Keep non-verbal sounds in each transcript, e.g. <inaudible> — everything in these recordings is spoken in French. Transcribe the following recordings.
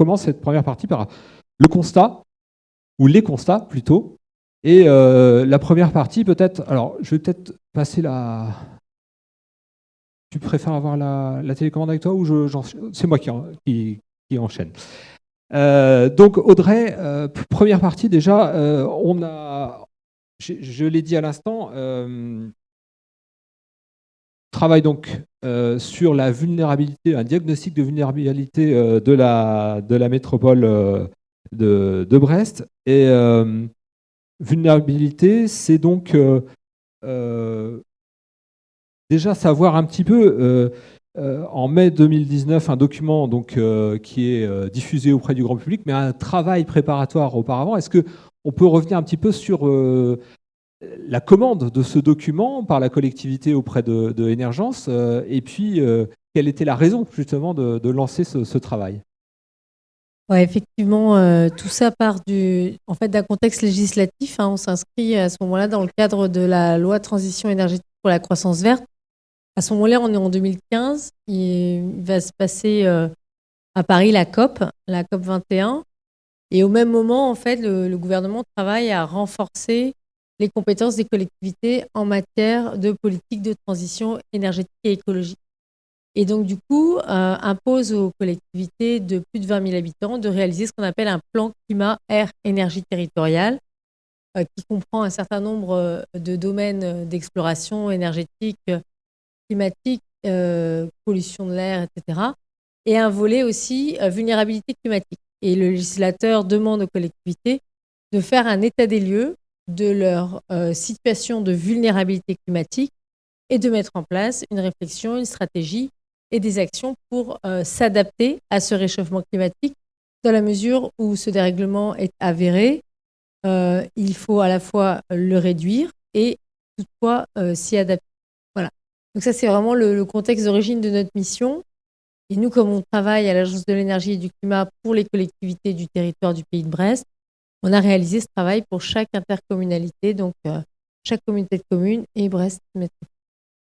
commence cette première partie par le constat, ou les constats plutôt. Et la première partie, peut-être, alors je vais peut-être passer la... Tu préfères avoir la, télécommande avec toi ou je, c'est moi qui, qui, enchaîne donc Audrey, première partie déjà, on a, je, l'ai dit à l'instant, travaille donc euh, sur la vulnérabilité, un diagnostic de vulnérabilité euh, de, la, de la métropole euh, de, de, Brest. Et vulnérabilité, c'est donc déjà savoir un petit peu, en mai 2019, un document donc, qui est diffusé auprès du grand public, mais un travail préparatoire auparavant. Est-ce qu'on peut revenir un petit peu sur la commande de ce document par la collectivité auprès de, de euh, et puis euh, quelle était la raison justement de, lancer ce, travail? Effectivement, euh, tout ça part du, en fait, d'un contexte législatif. Hein. on s'inscrit à ce moment-là dans le cadre de la loi transition énergétique pour la croissance verte. À ce moment-là, on est en 2015. Il va se passer à Paris la COP, la COP 21. Et au même moment, en fait, le gouvernement travaille à renforcer les compétences des collectivités en matière de politique de transition énergétique et écologique. Et donc, du coup, euh, impose aux collectivités de plus de 20 000 habitants de réaliser ce qu'on appelle un plan climat, air, énergie territoriale, euh, qui comprend un certain nombre euh, de domaines d'exploration énergétique, climatique, pollution de l'air, etc. Et un volet aussi vulnérabilité climatique. Et le législateur demande aux collectivités de faire un état des lieux de leur euh, situation de vulnérabilité climatique et de mettre en place une réflexion, une stratégie et des actions pour euh, s'adapter à ce réchauffement climatique dans la mesure où ce dérèglement est avéré. Euh, il faut à la fois le réduire et toutefois s'y adapter. Voilà. Donc ça, c'est vraiment le, le contexte d'origine de notre mission. Et nous, comme on travaille à l'Agence de l'énergie et du climat pour les collectivités du territoire du pays de Brest, on a réalisé ce travail pour chaque intercommunalité, donc euh, chaque communauté de communes et Brest Métropole.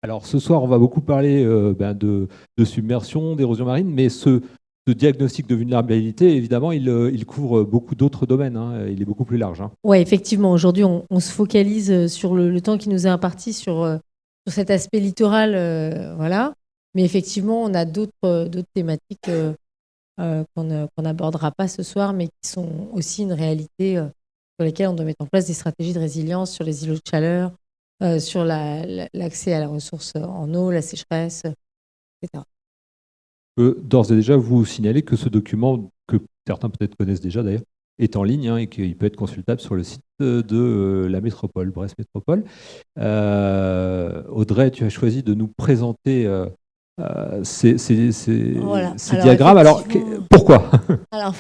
Alors ce soir, on va beaucoup parler euh, ben, de, submersion, d'érosion marine, mais ce, diagnostic de vulnérabilité, évidemment, il, euh, couvre beaucoup d'autres domaines. Hein. il est beaucoup plus large. Hein. Oui, effectivement. Aujourd'hui, on, se focalise sur le, temps qui nous est imparti sur, cet aspect littoral. voilà. Mais effectivement, on a d'autres thématiques euh, qu'on n'abordera pas ce soir, mais qui sont aussi une réalité euh, sur lesquelles on doit mettre en place des stratégies de résilience sur les îlots de chaleur, euh, sur l'accès à la ressource en eau, la sécheresse, etc. D'ores et déjà, vous signalez que ce document, que certains peut-être connaissent déjà d'ailleurs, est en ligne hein, et qu'il peut être consultable sur le site de la métropole, Brest Métropole. Audrey, tu as choisi de nous présenter euh, ces, diagrammes. <laughs> Alors, pourquoi? Alors,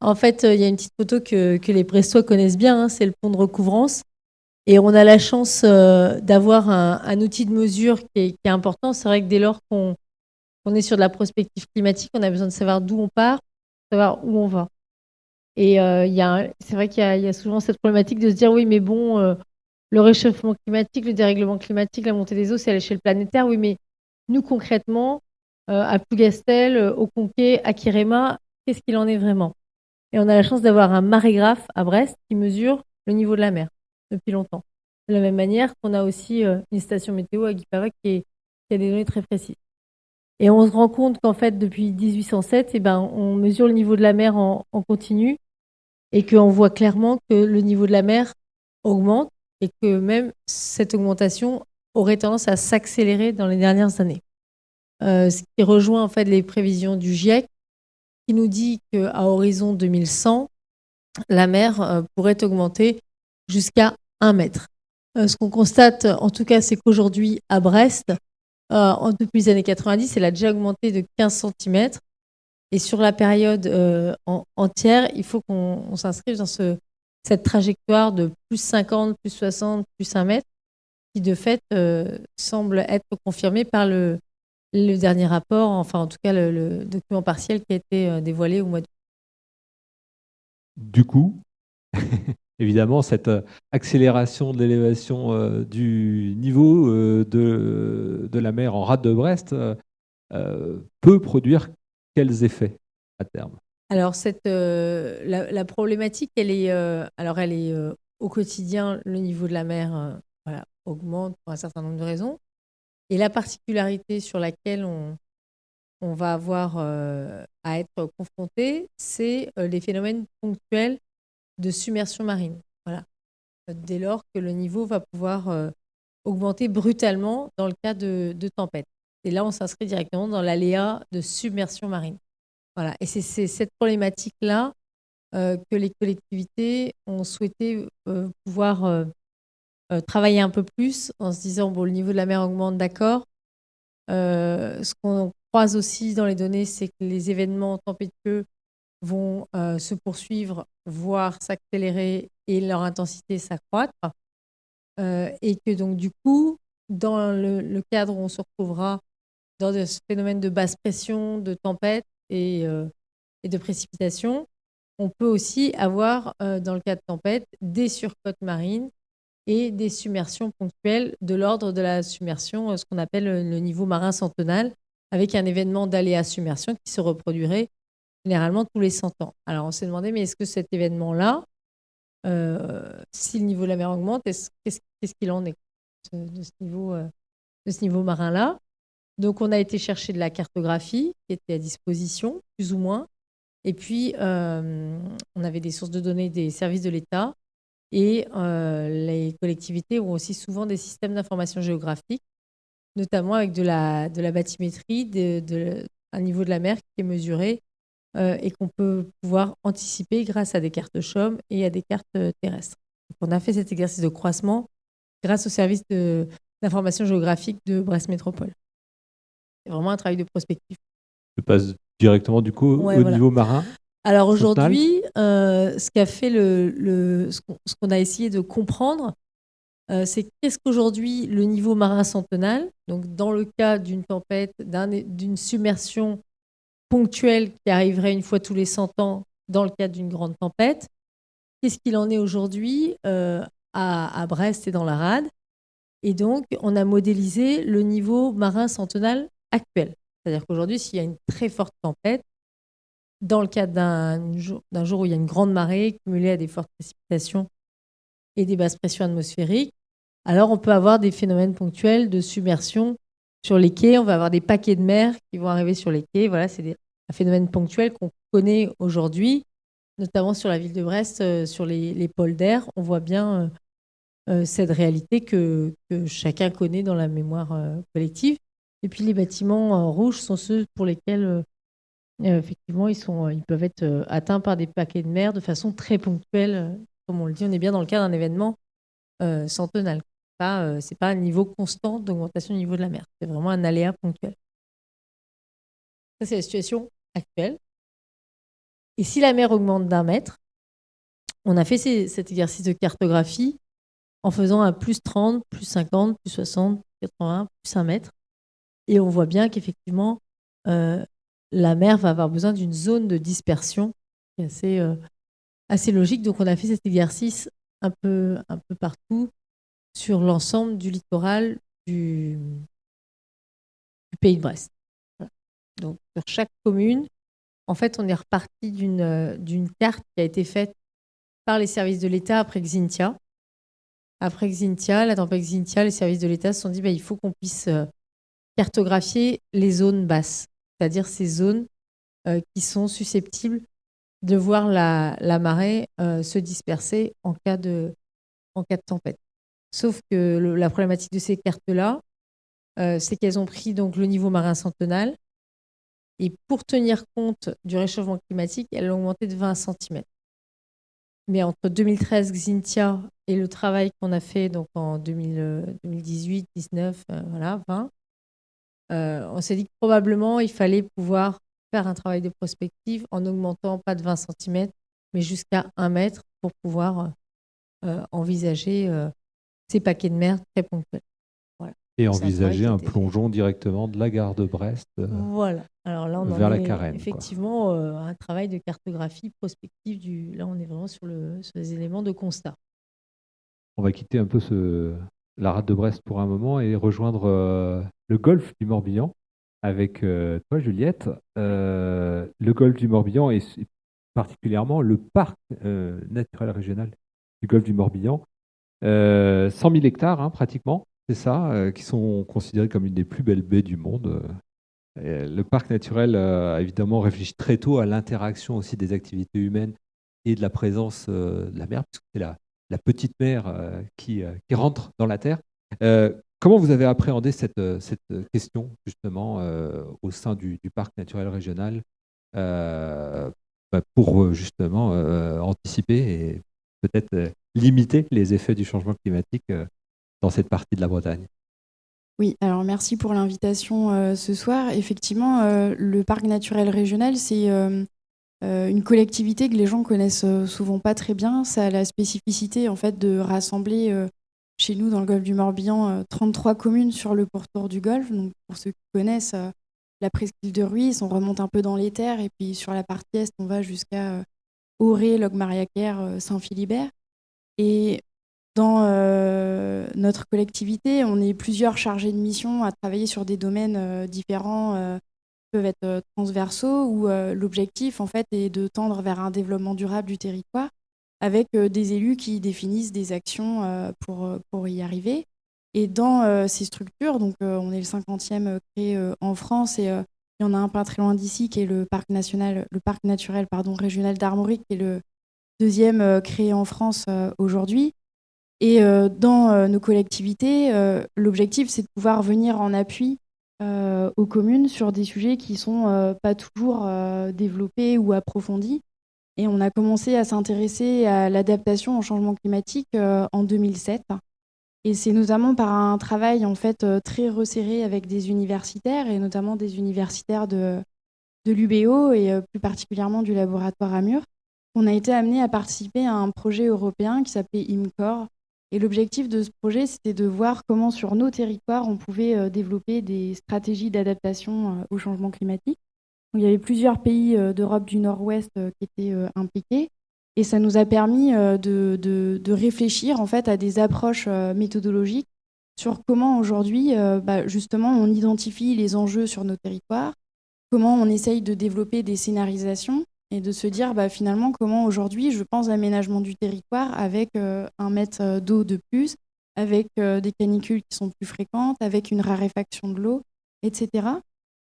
En fait, euh, il y a une petite photo que, les Brestois connaissent bien, hein, c'est le pont de recouvrance. Et on a la chance euh, d'avoir un, outil de mesure qui est, important. C'est vrai que dès lors qu'on est sur de la prospective climatique, on a besoin de savoir d'où on part, savoir où on va. Et c'est vrai qu'il y, a souvent cette problématique de se dire oui, mais bon, le réchauffement climatique, le dérèglement climatique, la montée des eaux, c'est à l'échelle planétaire. Oui, mais nous, concrètement, euh, à Plougastel, euh, au Conquet, à Kirema, qu'est-ce qu'il en est vraiment? Et on a la chance d'avoir un marégraphe à Brest qui mesure le niveau de la mer depuis longtemps. De la même manière qu'on a aussi euh, une station météo à Guipava qui, a des données très précises. Et on se rend compte qu'en fait, depuis 1807, eh ben, on mesure le niveau de la mer en continu et qu'on voit clairement que le niveau de la mer augmente et que même cette augmentation aurait tendance à s'accélérer dans les dernières années. Euh, ce qui rejoint en fait les prévisions du GIEC, qui nous dit qu'à horizon 2100, la mer euh, pourrait augmenter jusqu'à 1 mètre. Euh, ce qu'on constate, en tout cas, c'est qu'aujourd'hui, à Brest, depuis les années 90, elle a déjà augmenté de 15 cm. Et sur la période entière, il faut qu'on s'inscrive dans ce, cette trajectoire de plus 50, plus 60, plus 1 mètre qui de fait euh, semble être confirmé par le, le, dernier rapport, enfin en tout cas le, document partiel qui a été euh, dévoilé au mois de Du coup, <laughs> évidemment, cette euh, accélération de l'élévation du niveau de, de, la mer en rade de Brest peut produire quels effets à terme? Alors, cette, la, problématique, elle est, alors elle est au quotidien, le niveau de la mer augmente pour un certain nombre de raisons. Et la particularité sur laquelle on, va avoir à être confronté, c'est les phénomènes ponctuels de submersion marine. Voilà. Dès lors que le niveau va pouvoir augmenter brutalement dans le cas de, de tempêtes. Et là, on s'inscrit directement dans l'aléa de submersion marine. Voilà. Et c'est cette problématique-là que les collectivités ont souhaité pouvoir travailler un peu plus en se disant, bon, le niveau de la mer augmente, d'accord. ce qu'on croise aussi dans les données, c'est que les événements tempétueux vont se poursuivre, voire s'accélérer et leur intensité s'accroître. et que donc, du coup, dans le, cadre où on se retrouvera dans ce phénomène de basse pression, de tempête et, et de précipitation, on peut aussi avoir, dans le cas de tempête, des surcotes marines et des submersions ponctuelles de l'ordre de la submersion, ce qu'on appelle le niveau marin centenal, avec un événement d'aléa submersion qui se reproduirait généralement tous les 100 ans. Alors on s'est demandé, mais est-ce que cet événement-là, euh, si le niveau de la mer augmente, qu'est-ce qu'il en est de ce niveau, euh, niveau marin-là? Donc on a été chercher de la cartographie qui était à disposition, plus ou moins. Et puis, euh, on avait des sources de données des services de l'État et les collectivités ont aussi souvent des systèmes d'information géographique, notamment avec de la, de la bathymétrie, de, un niveau de la mer qui est mesuré euh, et qu'on peut pouvoir anticiper grâce à des cartes CHOM et à des cartes euh, terrestres. on a fait cet exercice de croissement grâce au service d'information géographique de Brest Métropole. C'est vraiment un travail de prospective. Je passe directement du coup au niveau marin. Alors aujourd'hui, euh, ce qu'a fait le, ce qu'on a essayé de comprendre, c'est qu'est-ce qu'aujourd'hui le niveau marin centenal, donc dans le cas d'une tempête, d'une submersion ponctuelle qui arriverait une fois tous les 100 ans dans le cadre d'une grande tempête. Qu'est-ce qu'il en est aujourd'hui euh, à, Brest et dans la Rade? Et donc, on a modélisé le niveau marin centenal actuel. C'est-à-dire qu'aujourd'hui, s'il y a une très forte tempête, dans le cadre d'un jour, où il y a une grande marée cumulée à des fortes précipitations et des basses pressions atmosphériques, alors on peut avoir des phénomènes ponctuels de submersion sur les quais, on va avoir des paquets de mer qui vont arriver sur les quais. Voilà, c'est un phénomène ponctuel qu'on connaît aujourd'hui, notamment sur la ville de Brest, euh, sur les, pôles d'air. On voit bien euh, euh, cette réalité que, chacun connaît dans la mémoire collective. Et puis les bâtiments rouges sont ceux pour lesquels effectivement ils, sont, ils peuvent être atteints par des paquets de mer de façon très ponctuelle. Comme on le dit, on est bien dans le cas d'un événement centenal pas, euh, pas un niveau constant d'augmentation du niveau de la mer. C'est vraiment un aléa ponctuel. Ça, c'est la situation actuelle. Et si la mer augmente d'un mètre, on a fait cet exercice de cartographie en faisant un plus 30, plus 50, plus 60, plus 80, plus 1 mètre. Et on voit bien qu'effectivement, euh, la mer va avoir besoin d'une zone de dispersion qui est assez, euh, assez logique. Donc on a fait cet exercice un peu, un peu partout sur l'ensemble du littoral du, pays de Brest. Donc, sur chaque commune, en fait, on est reparti d'une carte qui a été faite par les services de l'État après Xintia. Après Xintia, la tempête Xintia, les services de l'État se sont dit bah, il faut qu'on puisse euh, cartographier les zones basses, c'est-à-dire ces zones euh, qui sont susceptibles de voir la, marée euh, se disperser en cas de, en cas de tempête. Sauf que la problématique de ces cartes-là, euh, c'est qu'elles ont pris donc le niveau marin centenal. Et pour tenir compte du réchauffement climatique, elles ont augmenté de 20 cm. Mais entre 2013, Xintia et le travail qu'on a fait donc en 2018, 19, euh, voilà, 20, euh, on s'est dit que probablement il fallait pouvoir faire un travail de prospective en augmentant pas de 20 cm, mais jusqu'à 1 mètre pour pouvoir envisager ces paquets de mer très ponctuels. Et envisager un, plongeon directement de la gare de Brest euh, voilà. Alors là, on vers la Carène. Effectivement, euh, un travail de cartographie prospective. Du... Là, on est vraiment sur, le, sur les éléments de constat. On va quitter un peu ce, la rade de Brest pour un moment et rejoindre euh, le golfe du Morbihan avec toi, Juliette. le golfe du Morbihan est particulièrement le parc naturel régional du golfe du Morbihan. 100 000 hectares, hein, pratiquement, c'est ça, qui sont considérés comme une des plus belles baies du monde. le parc naturel évidemment réfléchi très tôt à l'interaction aussi des activités humaines et de la présence de la mer, puisque c'est la, la petite mer qui, qui, rentre dans la terre. Comment vous avez appréhendé cette, euh, question justement euh, au sein du, parc naturel régional euh, bah, pour justement anticiper et peut-être limiter les effets du changement climatique dans cette partie de la Bretagne? Oui, alors merci pour l'invitation ce soir. Effectivement, le parc naturel régional, c'est une collectivité que les gens connaissent souvent pas très bien. Ça a la spécificité en fait de rassembler chez nous, dans le golfe du Morbihan, 33 euh, communes sur le pourtour du golfe. Donc, pour ceux qui connaissent euh, la presqu'île de Ruisse, on remonte un peu dans les terres. Et puis, sur la partie est, on va jusqu'à euh, Auré, Logmariaquer, Saint-Philibert. Et dans notre collectivité, on est plusieurs chargés de mission à travailler sur des domaines différents, peuvent être transversaux, où l'objectif, en fait, est de tendre vers un développement durable du territoire avec euh, des élus qui définissent des actions euh, pour, euh, pour y arriver. Et dans ces structures, donc on est le 50e créé en France et il y en a un pas très loin d'ici qui est le parc national, le parc naturel pardon, régional d'Armorique, qui est le deuxième créé en France aujourd'hui. Et dans nos collectivités, l'objectif c'est de pouvoir venir en appui aux communes sur des sujets qui sont pas toujours développés ou approfondis. Et on a commencé à s'intéresser à l'adaptation au changement climatique euh, en 2007. Et c'est notamment par un travail en fait euh, très resserré avec des universitaires et notamment des universitaires de, de l'UBO et euh, plus particulièrement du laboratoire Amur qu'on a été amené à participer à un projet européen qui s'appelait IMCOR. Et l'objectif de ce projet, c'était de voir comment sur nos territoires on pouvait développer des stratégies d'adaptation au changement climatique. Il y avait plusieurs pays euh, d'Europe du Nord-Ouest euh, qui étaient euh, impliqués. Et ça nous a permis de, de, réfléchir en fait à des approches méthodologiques sur comment aujourd'hui, bah, justement, on identifie les enjeux sur nos territoires, comment on essaye de développer des scénarisations et de se dire bah, finalement comment aujourd'hui je pense aménagement du territoire avec un mètre d'eau de plus, avec des canicules qui sont plus fréquentes, avec une raréfaction de l'eau, etc.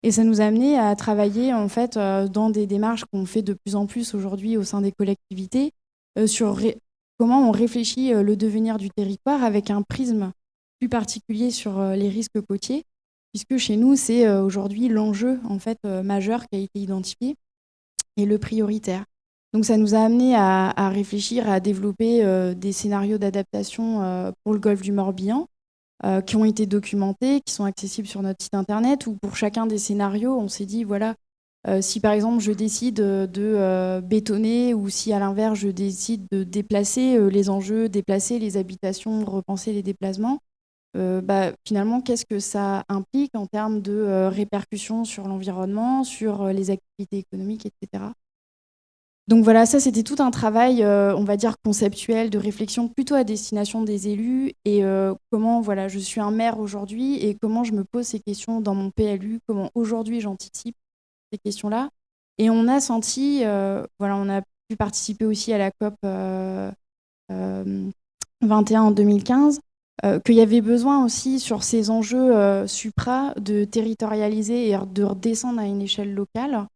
Et ça nous a amené à travailler en fait euh, dans des démarches qu'on fait de plus en plus aujourd'hui au sein des collectivités euh, sur comment on réfléchit euh, le devenir du territoire avec un prisme plus particulier sur les risques côtiers, puisque chez nous c'est aujourd'hui l'enjeu en fait majeur qui a été identifié et le prioritaire. Donc ça nous a amené à, à réfléchir, à développer des scénarios d'adaptation pour le golfe du Morbihan, euh, qui ont été documentés, qui sont accessibles sur notre site internet, où pour chacun des scénarios, on s'est dit, voilà, euh, si par exemple je décide de euh, bétonner ou si à l'inverse je décide de déplacer les enjeux, déplacer les habitations, repenser les déplacements, bah, finalement, qu'est-ce que ça implique en termes de répercussions sur l'environnement, sur les activités économiques, etc. Donc voilà, ça c'était tout un travail, euh, on va dire conceptuel, de réflexion plutôt à destination des élus et euh, comment voilà, je suis un maire aujourd'hui et comment je me pose ces questions dans mon PLU, comment aujourd'hui j'anticipe ces questions-là. Et on a senti, euh, voilà, on a pu participer aussi à la COP 21 en 2015, qu'il y avait besoin aussi sur ces enjeux supra de territorialiser et de redescendre à une échelle locale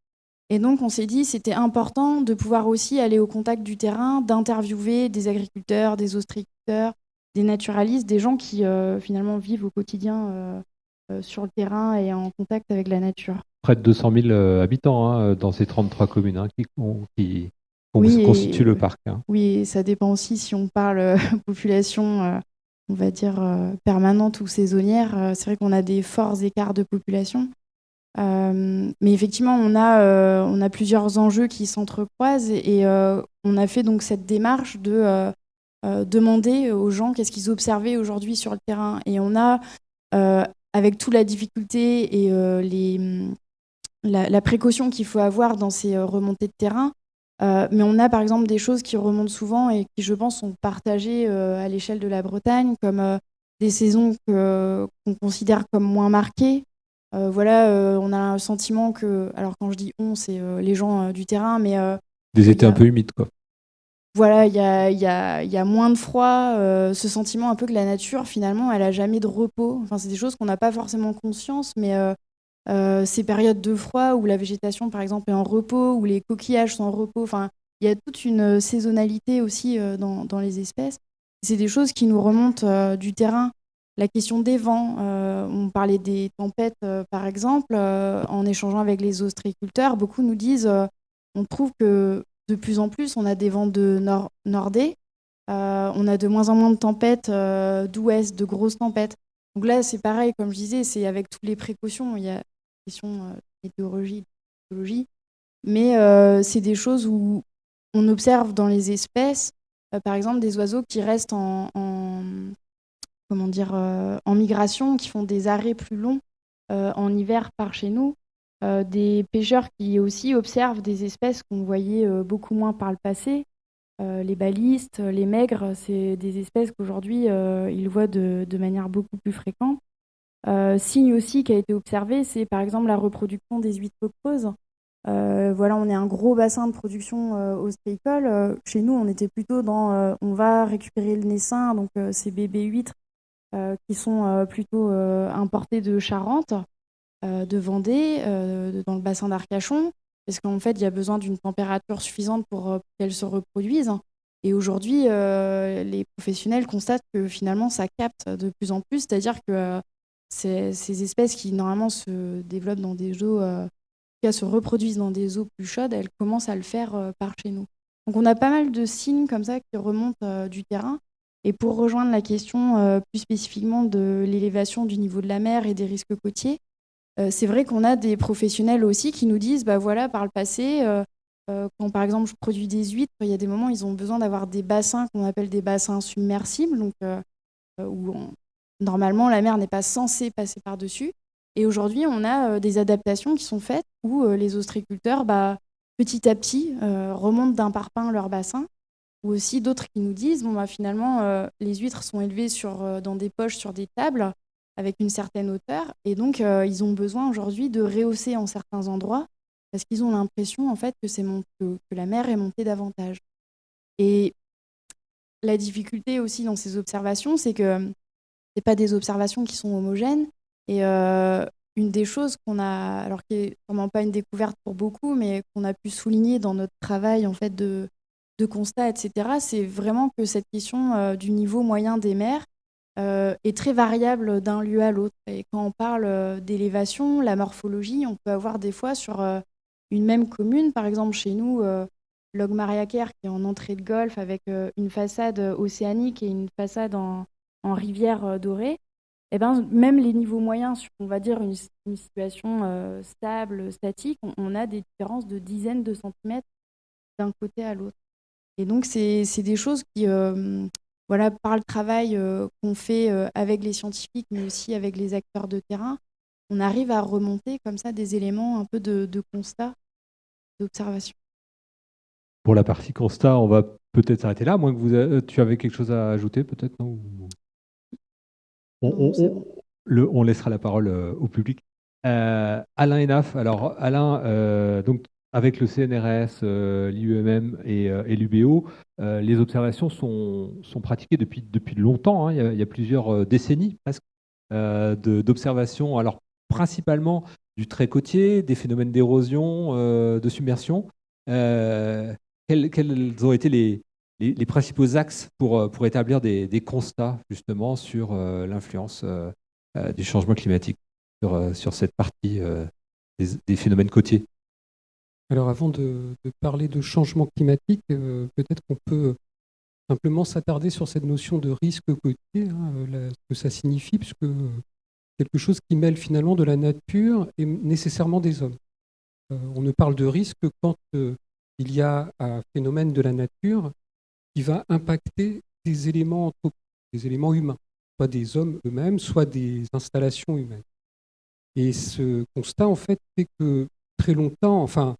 et donc, on s'est dit c'était important de pouvoir aussi aller au contact du terrain, d'interviewer des agriculteurs, des ostréiculteurs, des naturalistes, des gens qui euh, finalement vivent au quotidien euh, euh, sur le terrain et en contact avec la nature. Près de 200 000 habitants hein, dans ces 33 communes hein, qui, qui, constituent le parc. Hein. Oui, ça dépend aussi si on parle <laughs> population, on va dire, permanente ou saisonnière. C'est vrai qu'on a des forts écarts de population. Euh, mais effectivement, on a, euh, on a plusieurs enjeux qui s'entrecroisent et, euh, on a fait donc cette démarche de demander aux gens qu'est-ce qu'ils observaient aujourd'hui sur le terrain. Et on a, avec toute la difficulté et les, la, précaution qu'il faut avoir dans ces remontées de terrain, mais on a par exemple des choses qui remontent souvent et qui, je pense, sont partagées à l'échelle de la Bretagne, comme des saisons qu'on considère comme moins marquées, euh, voilà, euh, on a un sentiment que, alors quand je dis on, c'est euh, les gens du terrain, mais Des étés un peu humides, quoi. Voilà, il y a, y, a, y a, moins de froid, ce sentiment un peu que la nature, finalement, elle a jamais de repos. Enfin, c'est des choses qu'on n'a pas forcément conscience, mais ces périodes de froid où la végétation, par exemple, est en repos, où les coquillages sont en repos, enfin, il y a toute une saisonnalité aussi dans, dans les espèces. C'est des choses qui nous remontent du terrain la question des vents, euh, on parlait des tempêtes euh, par exemple, euh, en échangeant avec les ostréiculteurs, beaucoup nous disent, on trouve que de plus en plus on a des vents de nord nordais, on a de moins en moins de tempêtes d'ouest, de grosses tempêtes. Donc là c'est pareil, comme je disais, c'est avec toutes les précautions, question météorologie, mais c'est des choses où on observe dans les espèces, par exemple des oiseaux qui restent en comment dire, euh, en migration, qui font des arrêts plus longs euh, en hiver par chez nous. Euh, des pêcheurs qui aussi observent des espèces qu'on voyait beaucoup moins par le passé. les balistes, les maigres, c'est des espèces qu'aujourd'hui ils voient de, manière beaucoup plus fréquente. Signe aussi qui a été observé, c'est par exemple la reproduction des huîtres creuses. voilà, on est un gros bassin de production ostréicole. chez nous, on était plutôt dans on va récupérer le naissin, donc ces bébés huîtres euh, qui sont euh, plutôt euh, importés de Charente, de Vendée, dans le bassin d'Arcachon, parce qu'en fait, il y a besoin d'une température suffisante pour qu'elles se reproduisent. Et aujourd'hui, les professionnels constatent que finalement, ça capte de plus en plus, c'est-à-dire que ces, espèces qui normalement se développent dans des eaux, qui se reproduisent dans des eaux plus chaudes, elles commencent à le faire par chez nous. Donc on a pas mal de signes comme ça qui remontent du terrain. Et pour rejoindre la question euh, plus spécifiquement de l'élévation du niveau de la mer et des risques côtiers, euh, c'est vrai qu'on a des professionnels aussi qui nous disent, bah voilà, par le passé, euh, quand par exemple je produis des huîtres, il y a des moments ils ont besoin d'avoir des bassins qu'on appelle des bassins submersibles, donc où normalement la mer n'est pas censée passer par-dessus. Et aujourd'hui, on a des adaptations qui sont faites où les ostréiculteurs, bah, petit à petit, remontent d'un parpaing leur bassin ou aussi d'autres qui nous disent bon, bah, finalement, euh, les huîtres sont élevées sur, euh, dans des poches sur des tables avec une certaine hauteur, et donc euh, ils ont besoin aujourd'hui de rehausser en certains endroits parce qu'ils ont l'impression en fait que, c'est que, la mer est montée davantage. Et la difficulté aussi dans ces observations, c'est que c'est pas des observations qui sont homogènes. Et une des choses qu'on a, alors qui est vraiment pas une découverte pour beaucoup, mais qu'on a pu souligner dans notre travail en fait de de constats, etc., c'est vraiment que cette question euh, du niveau moyen des mers euh, est très variable d'un lieu à l'autre. Et quand on parle euh, d'élévation, la morphologie, on peut avoir des fois sur une même commune, par exemple chez nous, Logmariaker, qui est en entrée de golfe avec une façade océanique et une façade en, rivière dorée, et eh ben, même les niveaux moyens, on va dire une, situation stable, statique, on, a des différences de dizaines de centimètres d'un côté à l'autre. Et donc, c'est des choses qui, euh, voilà, par le travail euh, qu'on fait euh, avec les scientifiques, mais aussi avec les acteurs de terrain, on arrive à remonter comme ça des éléments un peu de, constat, d'observation. Pour la partie constat, on va peut-être s'arrêter là, moins que vous, tu avais quelque chose à ajouter, peut-être, non, on, laissera la parole au public. Alain Enaf, alors Alain, donc avec le CNRS, euh, l'IUMM euh, et, l'UBO, euh, les observations sont, pratiquées depuis, depuis longtemps. Hein. Il, y a, plusieurs décennies presque d'observations, alors principalement du trait côtier, des phénomènes d'érosion, de submersion. Quels, ont été les, principaux axes pour, pour établir des, constats justement sur l'influence du changement climatique sur, sur cette partie des phénomènes côtiers alors avant de, parler de changement climatique, euh, peut-être qu'on peut simplement s'attarder sur cette notion de risque côtier, hein, euh, ce que ça signifie, puisque quelque chose qui mêle finalement de la nature et nécessairement des hommes. Euh, on ne parle de risque quand il y a un phénomène de la nature qui va impacter des éléments des éléments humains, soit des hommes eux-mêmes, soit des installations humaines. Et ce constat, en fait, fait que très longtemps, enfin,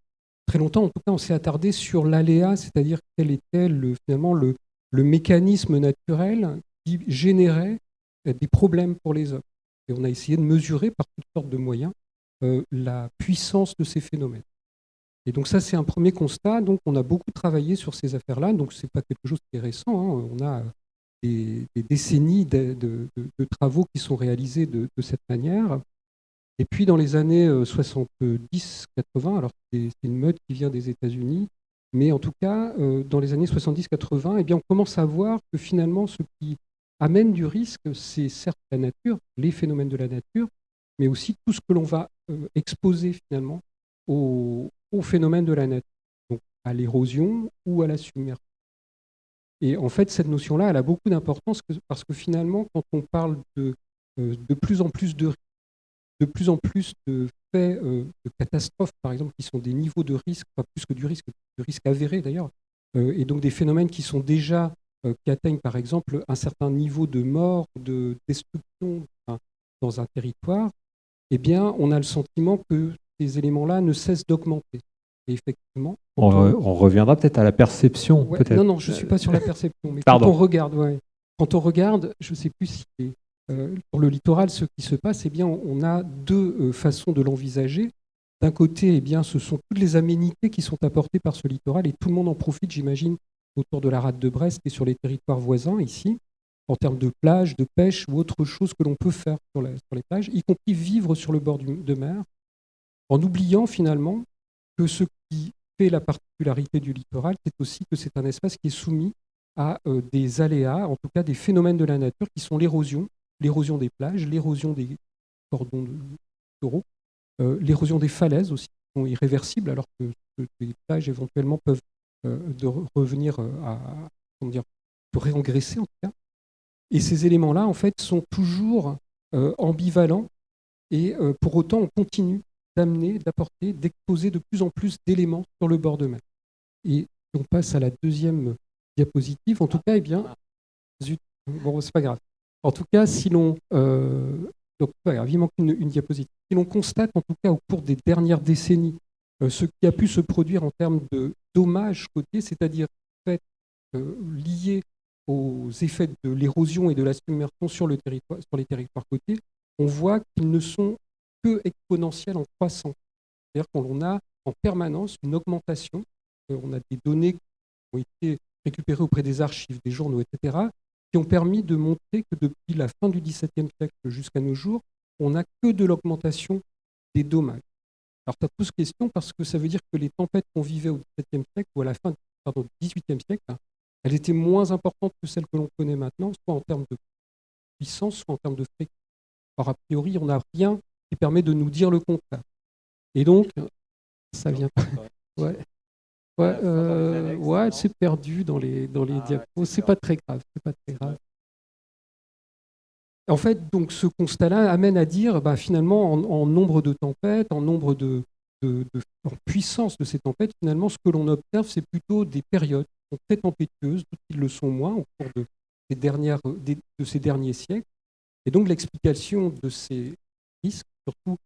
très longtemps, en tout cas, on s'est attardé sur l'aléa, c'est-à-dire quel était le, finalement le, mécanisme naturel qui générait des problèmes pour les hommes. Et on a essayé de mesurer par toutes sortes de moyens euh, la puissance de ces phénomènes. Et donc ça, c'est un premier constat. Donc on a beaucoup travaillé sur ces affaires-là. Donc c'est pas quelque chose qui est récent. Hein. On a des, décennies de, travaux qui sont réalisés de, cette manière. Et puis dans les années 70-80, euh, alors c'est une mode qui vient des États-Unis, mais en tout cas, euh, dans les années 70-80, eh on commence à voir que finalement, ce qui amène du risque, c'est certes la nature, les phénomènes de la nature, mais aussi tout ce que l'on va euh, exposer finalement aux, phénomènes de la nature, donc à l'érosion ou à la submersion. Et en fait, cette notion-là, elle a beaucoup d'importance parce que finalement, quand on parle de, euh, de plus en plus de de plus en plus de faits euh, de catastrophes, par exemple, qui sont des niveaux de risque, pas plus que du risque, du risque avéré d'ailleurs, et donc des phénomènes qui sont déjà qui atteignent par exemple un certain niveau de mort, de destruction dans un territoire, eh bien, on a le sentiment que ces éléments-là ne cessent d'augmenter. Et effectivement. On, reviendra peut-être à la perception. non, non, je ne suis pas sur la perception. Mais quand on regarde, quand on regarde, je ne sais plus si euh, pour le littoral, ce qui se passe, eh bien, on a deux euh, façons de l'envisager. D'un côté, eh bien, ce sont toutes les aménités qui sont apportées par ce littoral et tout le monde en profite, j'imagine, autour de la rade de Brest et sur les territoires voisins ici en termes de plage, de pêche ou autre chose que l'on peut faire sur, les plages, y compris vivre sur le bord de mer, en oubliant finalement que ce qui fait la particularité du littoral, c'est aussi que c'est un espace qui est soumis à euh, des aléas, en tout cas des phénomènes de la nature qui sont l'érosion, l'érosion des plages, l'érosion des cordons de euh, l'érosion des falaises aussi, qui sont irréversibles, alors que, les plages éventuellement peuvent euh, de revenir à, comment dire, réengraisser en tout cas. Et ces éléments-là, en fait, sont toujours ambivalents et pour autant, on continue d'amener, d'apporter, d'exposer de plus en plus d'éléments sur le bord de mer. Et on passe à la deuxième diapositive. En tout cas, eh bien, bon, c'est pas grave. En tout cas, si l'on, euh, donc pas grave, il manque une, diapositive. Si l'on constate, en tout cas, au cours des dernières décennies, ce qui a pu se produire en termes de dommages côtiers, c'est-à-dire fait, liés aux effets de l'érosion et de la submersion sur, le territoire, sur les territoires côtiers, on voit qu'ils ne sont que exponentiels en croissant. C'est-à-dire qu'on a en permanence une augmentation. Euh, on a des données qui ont été récupérées auprès des archives, des journaux, etc., qui ont permis de montrer que depuis la fin du XVIIe siècle jusqu'à nos jours, on n'a que de l'augmentation des dommages. Alors ça pose question parce que ça veut dire que les tempêtes qu'on vivait au XVIIe siècle ou à la fin du XVIIIe siècle, elle était moins importante que celle que l'on connaît maintenant, soit en termes de puissance, soit en termes de fréquence. Alors, a priori, on n'a rien qui permet de nous dire le contraire. Et donc, ça vient. Ouais. Ouais, euh, ouais c'est perdu dans les, dans les ah, diapos. C'est pas très grave. C'est pas très grave. En fait, donc, ce constat-là amène à dire, bah, finalement, en, nombre de tempêtes, en nombre de, de, de en puissance de ces tempêtes, finalement, ce que l'on observe, c'est plutôt des périodes très tempétueuses, d'autres qui le sont moins au cours de ces, dernières, de ces derniers siècles. Et donc l'explication de ces risques, surtout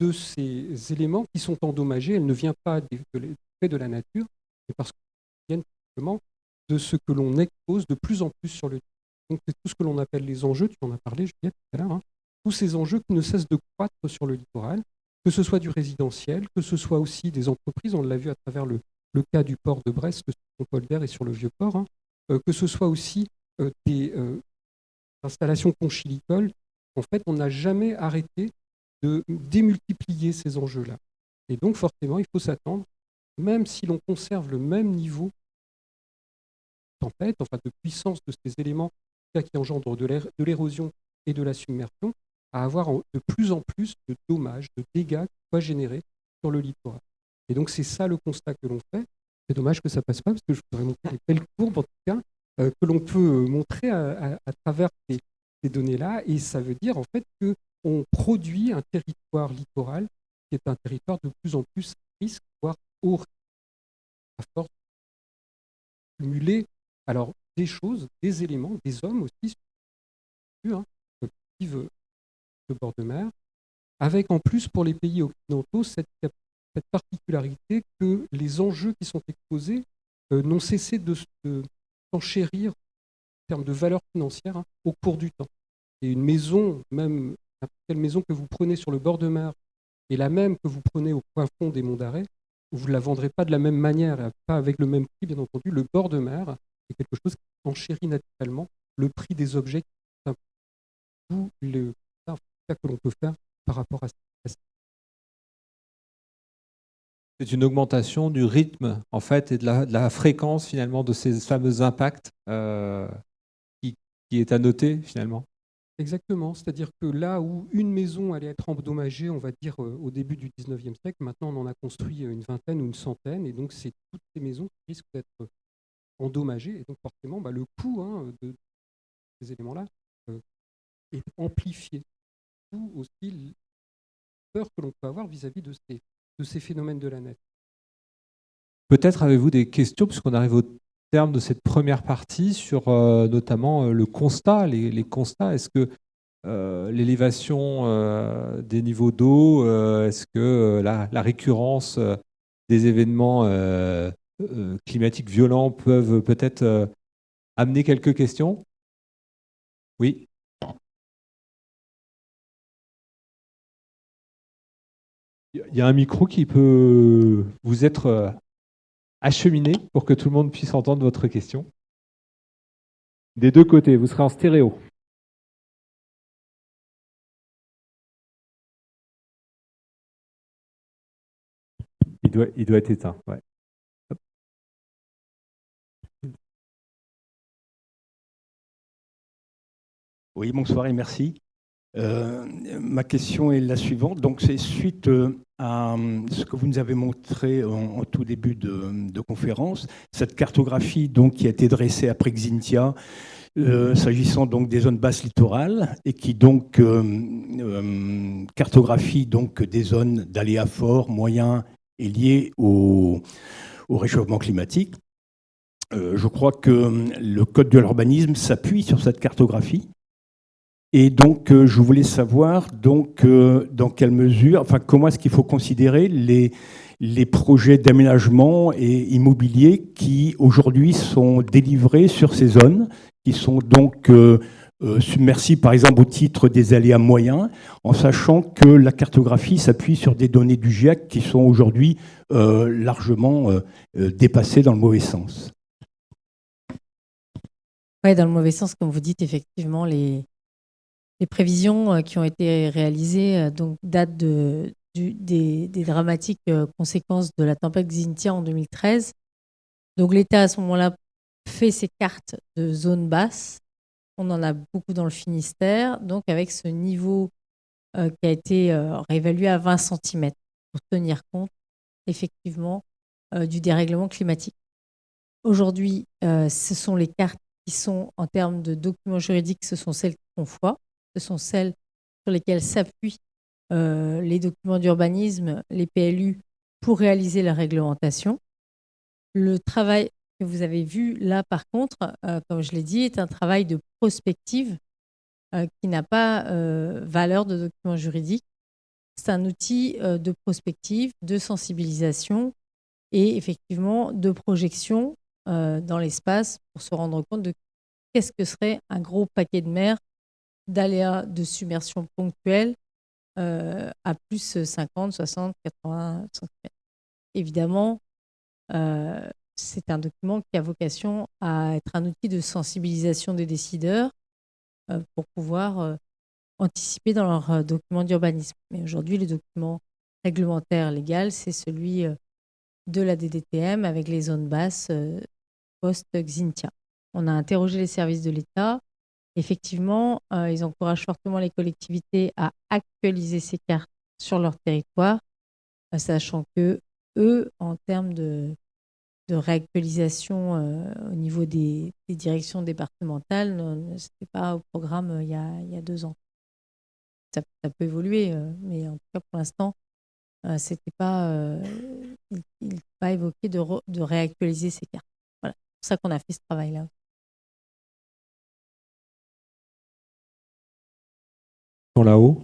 de ces éléments qui sont endommagés, elle ne vient pas de, de la nature, mais parce qu'elle vient simplement de ce que l'on expose de plus en plus sur le Donc c'est tout ce que l'on appelle les enjeux, tu en as parlé, Juliette, tout à l'heure, hein. tous ces enjeux qui ne cessent de croître sur le littoral, que ce soit du résidentiel, que ce soit aussi des entreprises, on l'a vu à travers le, le cas du port de Brest, sur Polder et sur le Vieux-Port, hein, euh, que ce soit aussi euh, des euh, installations conchilicoles. En fait, on n'a jamais arrêté de démultiplier ces enjeux-là. Et donc, forcément, il faut s'attendre, même si l'on conserve le même niveau de tempête, enfin de puissance de ces éléments qui engendrent de l'érosion et de la submersion, à avoir de plus en plus de dommages, de dégâts qui soient générés sur le littoral. Et donc, c'est ça le constat que l'on fait. C'est dommage que ça passe pas, parce que je voudrais montrer des belles courbes, en tout cas, euh, que l'on peut euh, montrer à, travers ces, données-là. Et ça veut dire, en fait, qu'on produit un territoire littoral qui est un territoire de plus en plus risque, voire haut risque, à force de cumuler alors, des choses, des éléments, des hommes aussi, hein, qui vivent le bord de mer, avec en plus pour les pays occidentaux cette cette particularité que les enjeux qui sont exposés euh, n'ont cessé de, s'enchérir en termes de valeur financière hein, au cours du temps. Et une maison, même n'importe quelle maison que vous prenez sur le bord de mer, et la même que vous prenez au point fond des monts d'arrêt, vous ne la vendrez pas de la même manière, pas avec le même prix, bien entendu. Le bord de mer est quelque chose qui enchérit naturellement le prix des objets, d'où le que l'on peut faire par rapport à. C'est une augmentation du rythme en fait et de la, fréquence finalement de ces fameux impacts euh, qui, est à noter finalement. Exactement, c'est-à-dire que là où une maison allait être endommagée, on va dire euh, au début du 19e siècle, maintenant on en a construit une vingtaine ou une centaine, et donc c'est toutes ces maisons qui risquent d'être endommagées, et donc forcément bah, le coût hein, de ces éléments-là euh, est amplifié. Ou aussi la peur que l'on peut avoir vis-à-vis de ces de ces phénomènes de la nature. Peut-être avez-vous des questions, puisqu'on arrive au terme de cette première partie, sur euh, notamment euh, le constat, les, constats. Est-ce que euh, l'élévation des niveaux d'eau, est-ce que la, la, récurrence des événements climatiques violents peuvent peut-être amener quelques questions? Oui Il y a un micro qui peut vous être acheminé pour que tout le monde puisse entendre votre question. Des deux côtés, vous serez en stéréo. Il doit, être éteint. Oui, bonsoir et merci. Euh, ma question est la suivante. Donc, c'est suite euh, à euh, ce que vous nous avez montré en, tout début de, conférence, cette cartographie donc, qui a été dressée après Xintia, s'agissant donc des zones basses littorales, et qui donc cartographie donc des zones d'aléas forts, moyens et liés au, au réchauffement climatique. je crois que le Code de l'urbanisme s'appuie sur cette cartographie et donc, euh, je voulais savoir donc, euh, dans quelle mesure, enfin, comment est-ce qu'il faut considérer les, les projets d'aménagement et immobilier qui aujourd'hui sont délivrés sur ces zones, qui sont donc euh, submersibles par exemple au titre des aléas moyens, en sachant que la cartographie s'appuie sur des données du GIEC qui sont aujourd'hui largement dépassées dans le mauvais sens. Oui, dans le mauvais sens, comme vous dites, effectivement, les, les prévisions euh, qui ont été réalisées euh, donc, datent de, des, dramatiques euh, conséquences de la tempête Xintia en 2013. Donc l'État à ce moment-là fait ses cartes de zone basse. On en a beaucoup dans le Finistère, donc avec ce niveau qui a été réévalué à 20 cm pour tenir compte effectivement du dérèglement climatique. Aujourd'hui, ce sont les cartes qui sont en termes de documents juridiques, ce sont celles qui font foi sont celles sur lesquelles s'appuient euh, les documents d'urbanisme, les PLU, pour réaliser la réglementation. Le travail que vous avez vu là, par contre, euh, comme je l'ai dit, est un travail de prospective euh, qui n'a pas valeur de document juridique. C'est un outil de prospective, de sensibilisation et effectivement de projection dans l'espace pour se rendre compte de qu'est-ce que serait un gros paquet de mer d'aléas de submersion ponctuelle euh, à plus 50, 60, 80 cm. Évidemment, euh, c'est un document qui a vocation à être un outil de sensibilisation des décideurs euh, pour pouvoir anticiper dans leur document d'urbanisme. Mais aujourd'hui, le document réglementaire légal, c'est celui de la DDTM avec les zones basses post-Xintia. On a interrogé les services de l'État Effectivement, euh, ils encouragent fortement les collectivités à actualiser ces cartes sur leur territoire, euh, sachant que eux, en termes de, réactualisation euh, au niveau des, directions départementales, ce n'était pas au programme il y, a, deux ans. Ça, peut évoluer, mais en tout cas pour l'instant, c'était pas, il, pas évoqué de, de réactualiser ces cartes. Voilà, c'est pour ça qu'on a fait ce travail-là. Là-haut.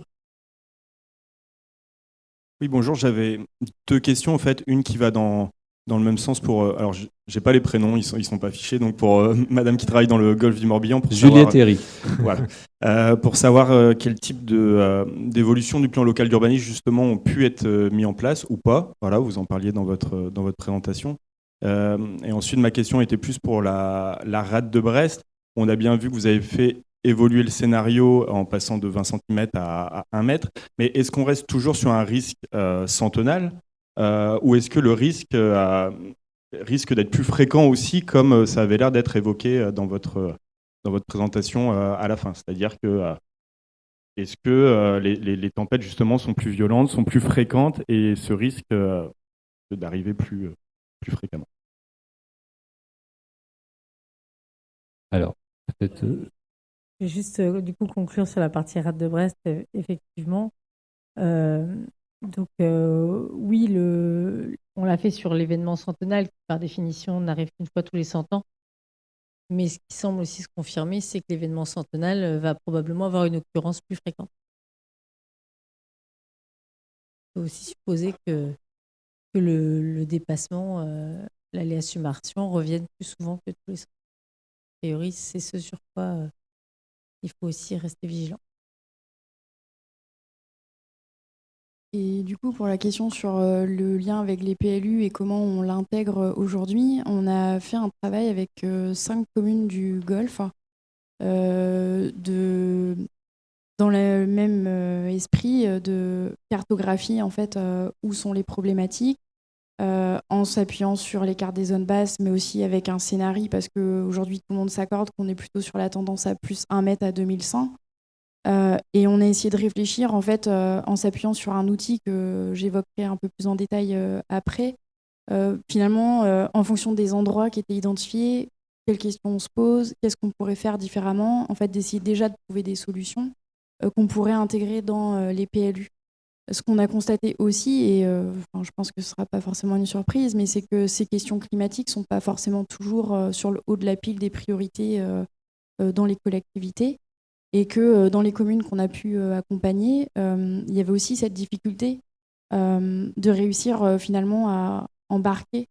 Oui, bonjour. J'avais deux questions, en fait. Une qui va dans dans le même sens pour. euh, alors, j'ai pas les prénoms, ils sont, ils sont pas affichés. Donc, pour euh, <laughs> Madame qui travaille dans le golfe du Morbihan, pour Juliette savoir, Herry. <laughs> voilà, Euh, pour savoir euh, quel type euh, d'évolution du plan local d'urbanisme justement ont pu être euh, mis en place ou pas. Voilà, vous en parliez dans votre dans votre présentation. Euh, et ensuite, ma question était plus pour la, la rade de Brest. On a bien vu que vous avez fait évoluer le scénario en passant de 20 cm à, à 1 mètre. Mais est-ce qu'on reste toujours sur un risque euh, centenal euh, ou est-ce que le risque euh, risque d'être plus fréquent aussi, comme euh, ça avait l'air d'être évoqué dans votre, dans votre présentation à la fin? C'est-à-dire que est-ce que les, les- tempêtes justement sont plus violentes, sont plus fréquentes et ce risque d'arriver plus, plus fréquemment? Alors, peut-être. Je vais juste euh, du coup conclure sur la partie rade de Brest, euh, effectivement. Euh, donc oui, on l'a fait sur l'événement centenal qui par définition n'arrive qu'une fois tous les 100 ans. Mais ce qui semble aussi se confirmer, c'est que l'événement centenal va probablement avoir une occurrence plus fréquente. Il faut aussi supposer que, le, dépassement, euh, l'aléa submersion revienne plus souvent que tous les 100 ans. A priori, c'est ce sur quoi il faut aussi rester vigilant. Et du coup, pour la question sur euh, le lien avec les PLU et comment on l'intègre euh, aujourd'hui, on a fait un travail avec euh, cinq communes du Golfe dans le même esprit de cartographie en fait où sont les problématiques euh, en s'appuyant sur les cartes des zones basses mais aussi avec un scénario parce qu'aujourd'hui tout le monde s'accorde qu'on est plutôt sur la tendance à plus 1 mètre à 2100 euh, et on a essayé de réfléchir en fait euh, en s'appuyant sur un outil que j'évoquerai un peu plus en détail euh, après. Finalement, en fonction des endroits qui étaient identifiés, quelles questions on se pose, qu'est-ce qu'on pourrait faire différemment, en fait d'essayer déjà de trouver des solutions qu'on pourrait intégrer dans les PLU. Ce qu'on a constaté aussi, et euh, je pense que ce ne sera pas forcément une surprise, mais c'est que ces questions climatiques ne sont pas forcément toujours euh, sur le haut de la pile des priorités euh, dans les collectivités et que dans les communes qu'on a pu accompagner, il y avait aussi cette difficulté de réussir finalement à embarquer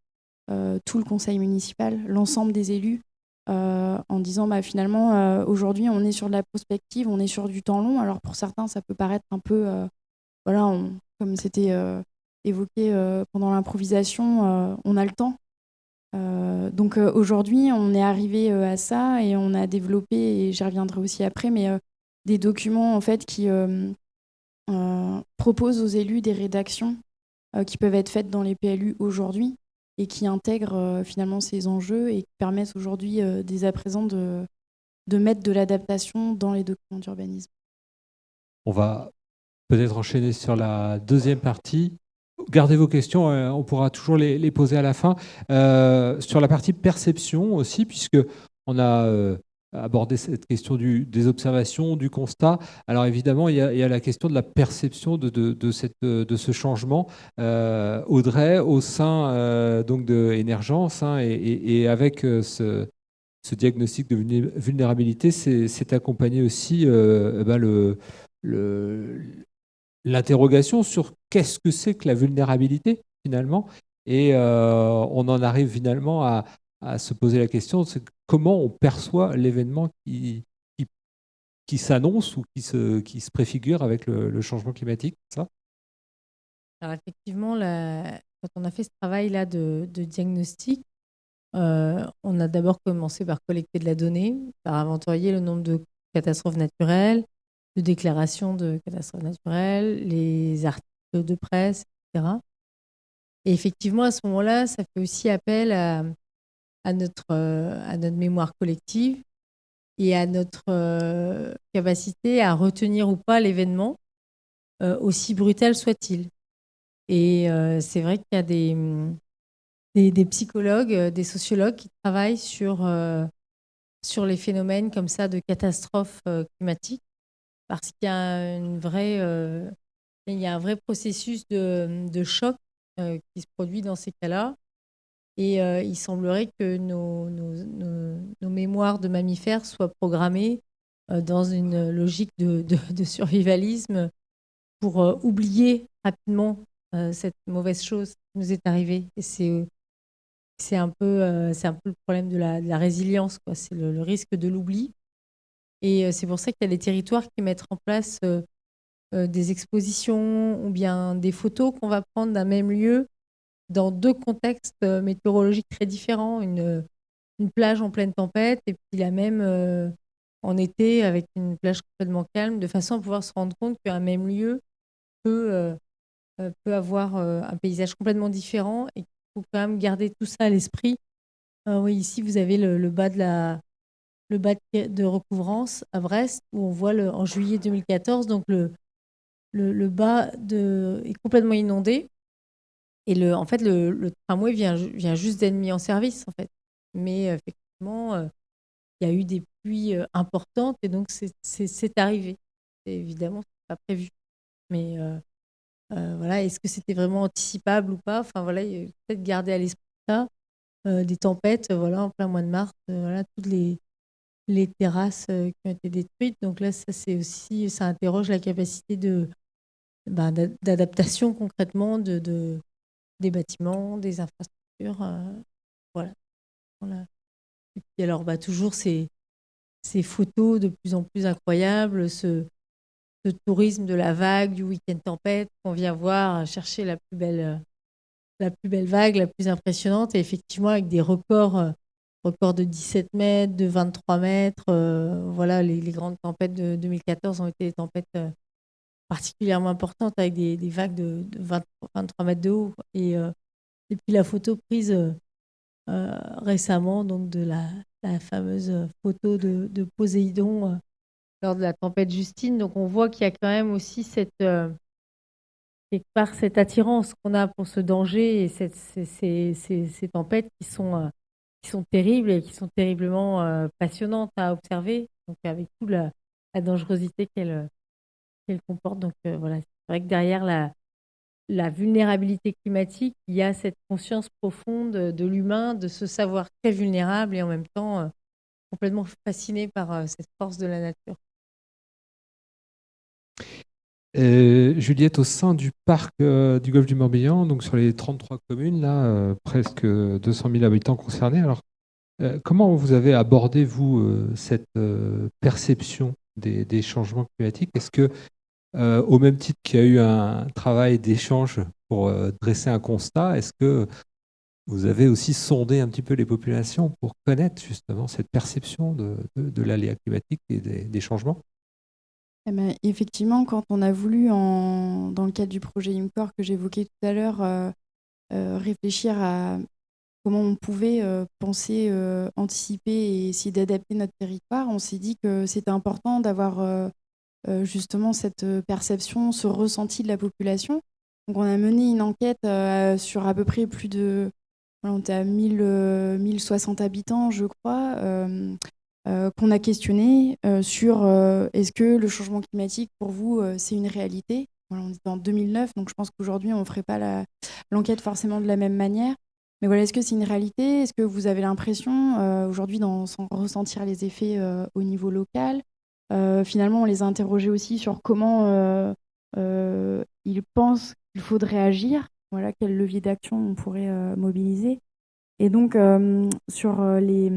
tout le conseil municipal, l'ensemble des élus, en disant bah, finalement aujourd'hui on est sur de la prospective, on est sur du temps long. Alors pour certains ça peut paraître un peu, voilà, comme c'était euh, évoqué euh, pendant l'improvisation, euh, on a le temps. Donc aujourd'hui, on est arrivé à ça et on a développé, et j'y reviendrai aussi après, mais des documents en fait qui proposent aux élus des rédactions qui peuvent être faites dans les PLU aujourd'hui et qui intègrent finalement ces enjeux et qui permettent aujourd'hui dès à présent de, de mettre de l'adaptation dans les documents d'urbanisme. On va peut-être enchaîner sur la deuxième partie. Gardez vos questions, euh, on pourra toujours les, poser à la fin. Euh, sur la partie perception aussi, puisque on a euh, abordé cette question des observations, du constat. Alors évidemment, il y a, la question de la perception de, ce changement. Audrey, au sein donc de Énergence hein, et, avec ce, diagnostic de vulné- vulnérabilité, c'est accompagné aussi eh ben, le- l'interrogation sur qu'est-ce que c'est que la vulnérabilité finalement. Et euh, on en arrive finalement à, à se poser la question, c'est comment on perçoit l'événement qui, qui, qui s'annonce ou qui se, qui se préfigure avec le, changement climatique. Ça? Effectivement, quand on a fait ce travail-là de, de diagnostic, euh, on a d'abord commencé par collecter de la donnée, par inventorier le nombre de catastrophes naturelles, de déclarations de catastrophes naturelles, les articles de presse, etc. Et effectivement, à ce moment-là, ça fait aussi appel à, euh, notre mémoire collective et à notre euh, capacité à retenir ou pas l'événement, euh, aussi brutal soit-il. Et c'est vrai qu'il y a des, psychologues, des sociologues qui travaillent sur, les phénomènes comme ça de catastrophes climatiques, parce qu'il y a euh, y a un vrai processus de, choc euh, qui se produit dans ces cas-là. Et euh, il semblerait que nos, mémoires de mammifères soient programmées dans une logique de, survivalisme pour oublier rapidement cette mauvaise chose qui nous est arrivée. C'est un, peu, un peu le problème de la résilience, c'est le, risque de l'oubli. Et c'est pour ça qu'il y a des territoires qui mettent en place des expositions ou bien des photos qu'on va prendre d'un même lieu dans deux contextes météorologiques très différents. Une, plage en pleine tempête et puis la même en été avec une plage complètement calme, de façon à pouvoir se rendre compte qu'un même lieu peut, euh, euh, avoir euh, un paysage complètement différent et qu'il faut quand même garder tout ça à l'esprit. oui, ici, vous avez le, bas de la le bas de recouvrance à Brest, où on voit le, en juillet 2014, donc le, le, bas de, est complètement inondé. Et le, en fait, le, tramway vient, vient juste d'être mis en service, en fait. Mais effectivement, il y a eu des pluies euh, importantes et donc c'est arrivé. Évidemment, ce pas prévu. Mais euh, euh, voilà, est-ce que c'était vraiment anticipable ou pas? Enfin voilà, peut-être garder à l'esprit ça. des tempêtes, voilà, en plein mois de mars, voilà, toutes les, les terrasses qui ont été détruites. Donc là, ça c'est aussi, ça interroge la capacité de ben, d'adaptation concrètement de, de, des bâtiments, des infrastructures. voilà. voilà. Et puis alors, bah, toujours ces, ces photos de plus en plus incroyables, ce, ce tourisme de la vague, du week-end tempête qu'on vient voir, chercher la plus belle, la plus belle vague, la plus impressionnante, et effectivement avec des records, euh, records de 17 mètres, de 23 mètres. Euh, voilà, les, grandes tempêtes de 2014 ont été des tempêtes euh, particulièrement importantes avec des, vagues de, 23 mètres de haut. Et, et puis la photo prise euh, récemment, donc de la, fameuse photo de, de Poséidon euh, lors de la tempête Justine. Donc on voit qu'il y a quand même aussi cette euh, attirance qu'on a pour ce danger et ces, ces, ces, tempêtes qui sont, sont terribles et qui sont terriblement passionnantes à observer, donc avec toute la, dangerosité qu'elles qu'elle comportent. Donc voilà, c'est vrai que derrière la, la vulnérabilité climatique, il y a cette conscience profonde de l'humain, de se savoir très vulnérable et en même temps euh, complètement fasciné par euh, cette force de la nature. Juliette, au sein du parc euh, du golfe du Morbihan, donc sur les 33 communes, là, presque 200 000 habitants concernés, alors comment vous avez abordé, vous, cette perception des, changements climatiques? Est-ce que euh, au même titre qu'il y a eu un travail d'échange pour euh, dresser un constat, est-ce que vous avez aussi sondé un petit peu les populations pour connaître justement cette perception de, l'aléa climatique et des, changements? Eh ben, Effectivement, quand on a voulu, dans le cadre du projet IMCOR que j'évoquais tout à l'heure, euh, réfléchir à comment on pouvait penser, anticiper et essayer d'adapter notre territoire, on s'est dit que c'était important d'avoir euh, justement cette euh, perception, ce ressenti de la population. Donc on a mené une enquête euh, sur à peu près plus de... on était à 1000, 1060 habitants, je crois, qu'on a questionné sur est-ce que le changement climatique, pour vous, c'est une réalité? On est en 2009, donc je pense qu'aujourd'hui, on ne ferait pas l'enquête forcément de la même manière. Mais voilà, est-ce que c'est une réalité? Est-ce que vous avez l'impression, aujourd'hui, d'en ressentir les effets au niveau local? Euh, finalement, on les a interrogés aussi sur comment euh, euh, ils pensent qu'il faudrait agir, voilà, quel levier d'action on pourrait mobiliser. Et donc, sur les,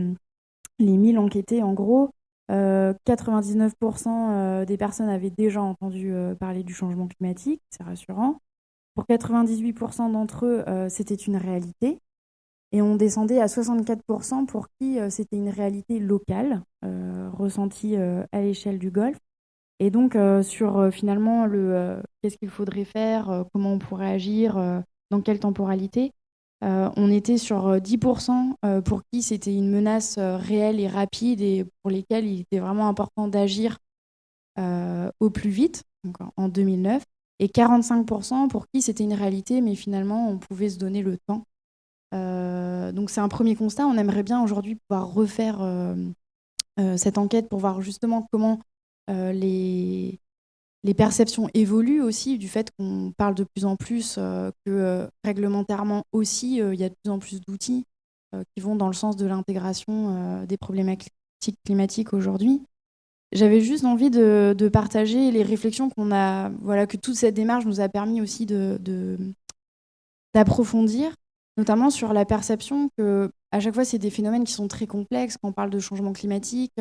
les 1000 enquêtés, en gros, 99% des personnes avaient déjà entendu parler du changement climatique, c'est rassurant. Pour 98% d'entre eux, c'était une réalité. Et on descendait à 64% pour qui euh, c'était une réalité locale, euh, ressentie euh, à l'échelle du Golfe. Et donc, sur finalement le qu'est-ce qu'il faudrait faire, comment on pourrait agir, dans quelle temporalité, on était sur 10% pour qui c'était une menace réelle et rapide et pour lesquels il était vraiment important d'agir au plus vite, en 2009, et 45% pour qui c'était une réalité, mais finalement on pouvait se donner le temps euh, donc c'est un premier constat. On aimerait bien aujourd'hui pouvoir refaire euh, euh, cette enquête pour voir justement comment les, les perceptions évoluent aussi du fait qu'on parle de plus en plus que réglementairement aussi, il y a de plus en plus d'outils qui vont dans le sens de l'intégration des problématiques climatiques aujourd'hui. J'avais juste envie de, de, partager les réflexions qu'on a, voilà, que toute cette démarche nous a permis aussi d'approfondir. notamment sur la perception que à chaque fois c'est des phénomènes qui sont très complexes. Quand on parle de changement climatique,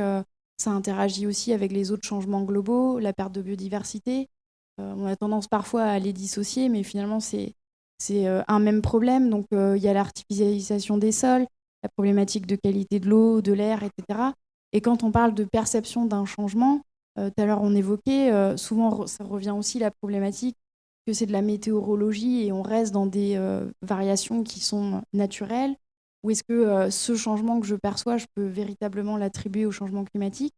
ça interagit aussi avec les autres changements globaux, la perte de biodiversité. on a tendance parfois à les dissocier, mais finalement c'est c'est un même problème. Donc il y a l'artificialisation des sols, la problématique de qualité de l'eau, de l'air, etc. Et quand on parle de perception d'un changement, tout à l'heure on évoquait, souvent ça revient aussi la problématique que c'est de la météorologie et on reste dans des euh, variations qui sont naturelles Ou est-ce que euh, ce changement que je perçois, je peux véritablement l'attribuer au changement climatique?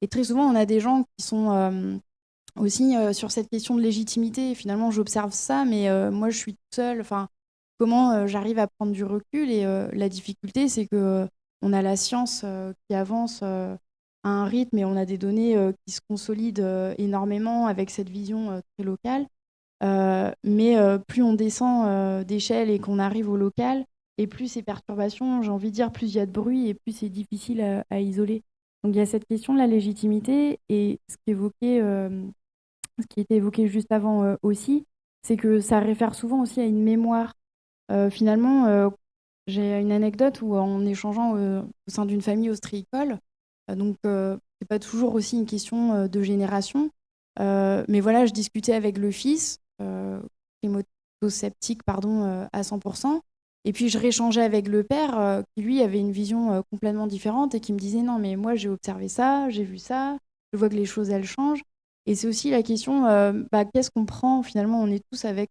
Et très souvent, on a des gens qui sont euh, aussi sur cette question de légitimité. finalement, j'observe ça, mais moi, je suis toute seule. Enfin, comment j'arrive à prendre du recul? Et la difficulté, c'est que on a la science qui avance à un rythme et on a des données qui se consolident énormément avec cette vision très locale. Euh, mais euh, plus on descend euh, d'échelle et qu'on arrive au local, et plus ces perturbations, j'ai envie de dire, plus il y a de bruit et plus c'est difficile à, isoler. Donc il y a cette question de la légitimité et ce qui, évoquait, ce qui était évoqué juste avant aussi, c'est que ça réfère souvent aussi à une mémoire. finalement, j'ai une anecdote où en échangeant au sein d'une famille ostréicole, donc c'est pas toujours aussi une question de génération, mais voilà, je discutais avec le fils euh, climato-sceptique pardon, euh, à 100%. Et puis je réchangeais avec le père euh, qui lui avait une vision complètement différente et qui me disait non mais moi j'ai observé ça, j'ai vu ça, je vois que les choses elles changent. Et c'est aussi la question bah, qu'est-ce qu'on prend finalement On est tous avec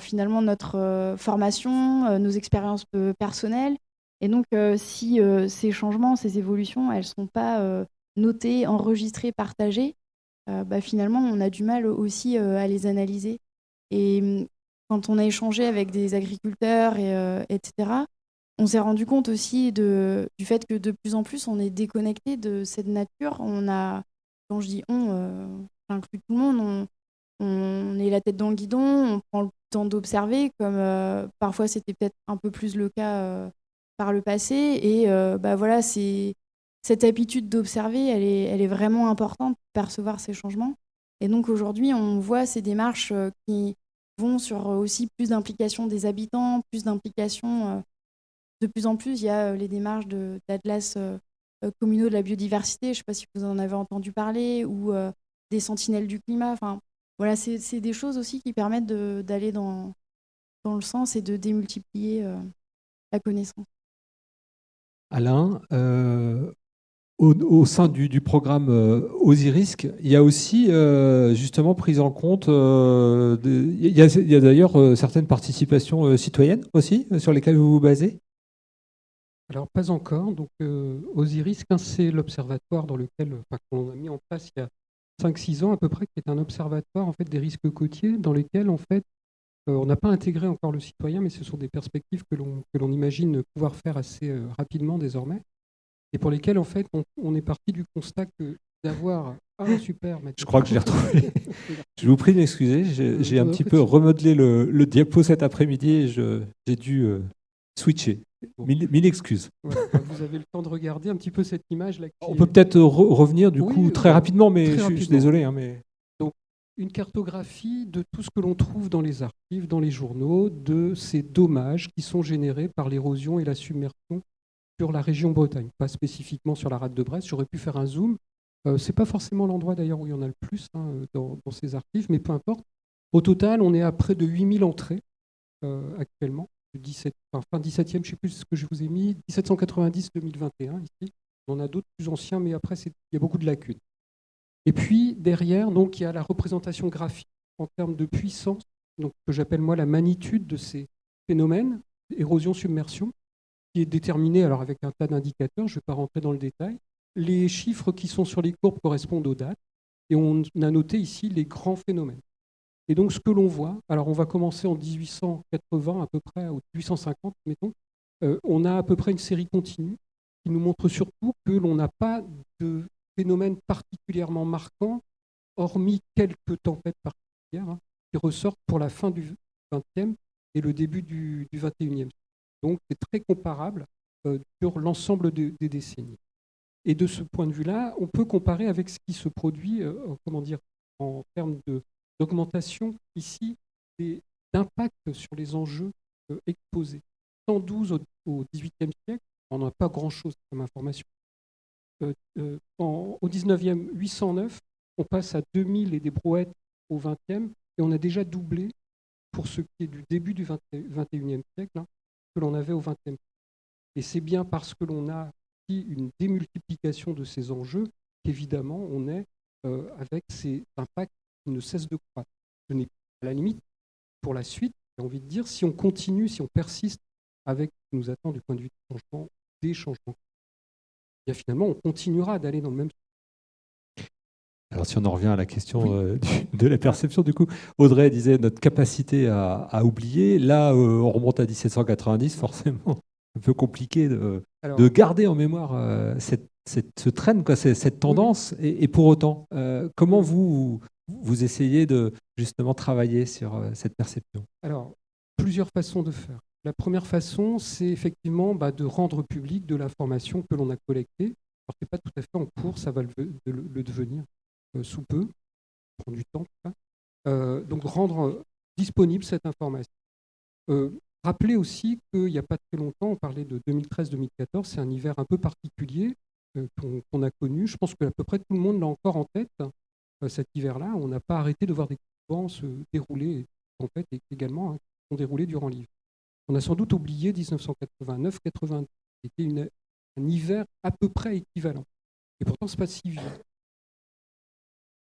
finalement notre formation, nos expériences personnelles. Et donc si ces changements, ces évolutions, elles sont pas notées, enregistrées, partagées, euh, bah, finalement, on a du mal aussi euh, à les analyser. Et quand on a échangé avec des agriculteurs, et, euh, etc., on s'est rendu compte aussi du fait que de plus en plus, on est déconnecté de cette nature. On a, quand je dis on, j'inclus tout le monde, on, est la tête dans le guidon, on prend le temps d'observer, comme parfois c'était peut-être un peu plus le cas par le passé. Et bah voilà, cette habitude d'observer, elle est, elle est vraiment importante pour percevoir ces changements. Et donc aujourd'hui, on voit ces démarches euh, qui sur euh, aussi plus d'implication des habitants, plus d'implication. Euh, de plus en plus, il y a les démarches d'Atlas communaux de la biodiversité, je ne sais pas si vous en avez entendu parler, ou des sentinelles du climat. Enfin, voilà, c'est des choses aussi qui permettent d'aller dans, dans le sens et de démultiplier la connaissance. Alain, au, sein du, programme euh, il y a aussi euh, justement prise en compte, euh, il y a, d'ailleurs certaines participations citoyennes aussi sur lesquelles vous vous basez? Alors pas encore. Donc Osirisque, hein, c'est l'observatoire dans lequel, qu'on a mis en place il y a 5-6 ans à peu près, qui est un observatoire en fait des risques côtiers dans lesquels en fait on n'a pas intégré encore le citoyen, mais ce sont des perspectives que l'on imagine pouvoir faire assez rapidement désormais et pour lesquels, en fait, on, est parti du constat que d'avoir un super... Je crois que je l'ai retrouvé. <laughs> je vous prie d'excuser, j'ai un petit peu remodelé le, diapo cet après-midi et j'ai dû euh, switcher. Mille, excuses. Bah, vous avez le temps de regarder un petit peu cette image là. On peut peut-être revenir du coup très rapidement, mais je, suis désolé. Hein, mais... Donc, une cartographie de tout ce que l'on trouve dans les archives, dans les journaux, de ces dommages qui sont générés par l'érosion et la submersion sur la région Bretagne, pas spécifiquement sur la rade de Brest. J'aurais pu faire un zoom. Euh, c'est pas forcément l'endroit d'ailleurs où il y en a le plus hein, dans, ces archives, mais peu importe. Au total, on est à près de 8000 entrées euh, actuellement. 17, enfin, fin 17e, je ne sais plus ce que je vous ai mis, 1790-2021 ici. On a d'autres plus anciens, mais après, il y a beaucoup de lacunes. Et puis, derrière, donc, il y a la représentation graphique en termes de puissance, donc, que j'appelle moi la magnitude de ces phénomènes, érosion-submersion qui est déterminé alors avec un tas d'indicateurs, je ne vais pas rentrer dans le détail. Les chiffres qui sont sur les courbes correspondent aux dates, et on a noté ici les grands phénomènes. Et donc ce que l'on voit, alors on va commencer en 1880 à peu près, ou 1850 mettons, euh, on a à peu près une série continue qui nous montre surtout que l'on n'a pas de phénomènes particulièrement marquants, hormis quelques tempêtes particulières, hein, qui ressortent pour la fin du XXe et le début du, du XXIe donc, c'est très comparable euh, sur l'ensemble des décennies. Et de ce point de vue-là, on peut comparer avec ce qui se produit, euh, comment dire, en termes d'augmentation ici d'impact sur les enjeux exposés. 112 au XVIIIe siècle, on n'a pas grand-chose comme information. au 19e, 809, on passe à 2000 et des brouettes au 20e, et on a déjà doublé pour ce qui est du début du 21e siècle hein, que l'on avait au 20e. Et c'est bien parce que l'on a une démultiplication de ces enjeux qu'évidemment on est euh, avec ces impacts qui ne cessent de croître. Ce n'est à la limite, pour la suite, j'ai envie de dire, si on continue, si on persiste avec ce qui nous attend du point de vue du changement, des changements, bien finalement on continuera d'aller dans le même alors si on en revient à la question euh, de la perception, du coup, Audrey disait notre capacité à, oublier. Là, euh, on remonte à 1790, forcément, <laughs> un peu compliqué de, garder en mémoire euh, cette, ce traîne, quoi, cette tendance. Et, pour autant, comment vous, vous essayez de justement travailler sur cette perception? Alors, plusieurs façons de faire. La première façon, c'est effectivement bah, de rendre public de l'information que l'on a collectée. Alors, ce n'est pas tout à fait en cours, ça va le devenir. Euh, sous peu, prend du temps. Euh, donc rendre disponible cette information. Euh, rappelez aussi qu'il n'y a pas très longtemps, on parlait de 2013-2014, c'est un hiver un peu particulier qu'on a connu. Je pense que à peu près tout le monde l'a encore en tête, cet hiver-là. On n'a pas arrêté de voir des vents se dérouler, en fait, et également hein, qui sont déroulés durant l'hiver. On a sans doute oublié 1989-90, qui était un hiver à peu près équivalent. Et pourtant, ce n'est pas si vieux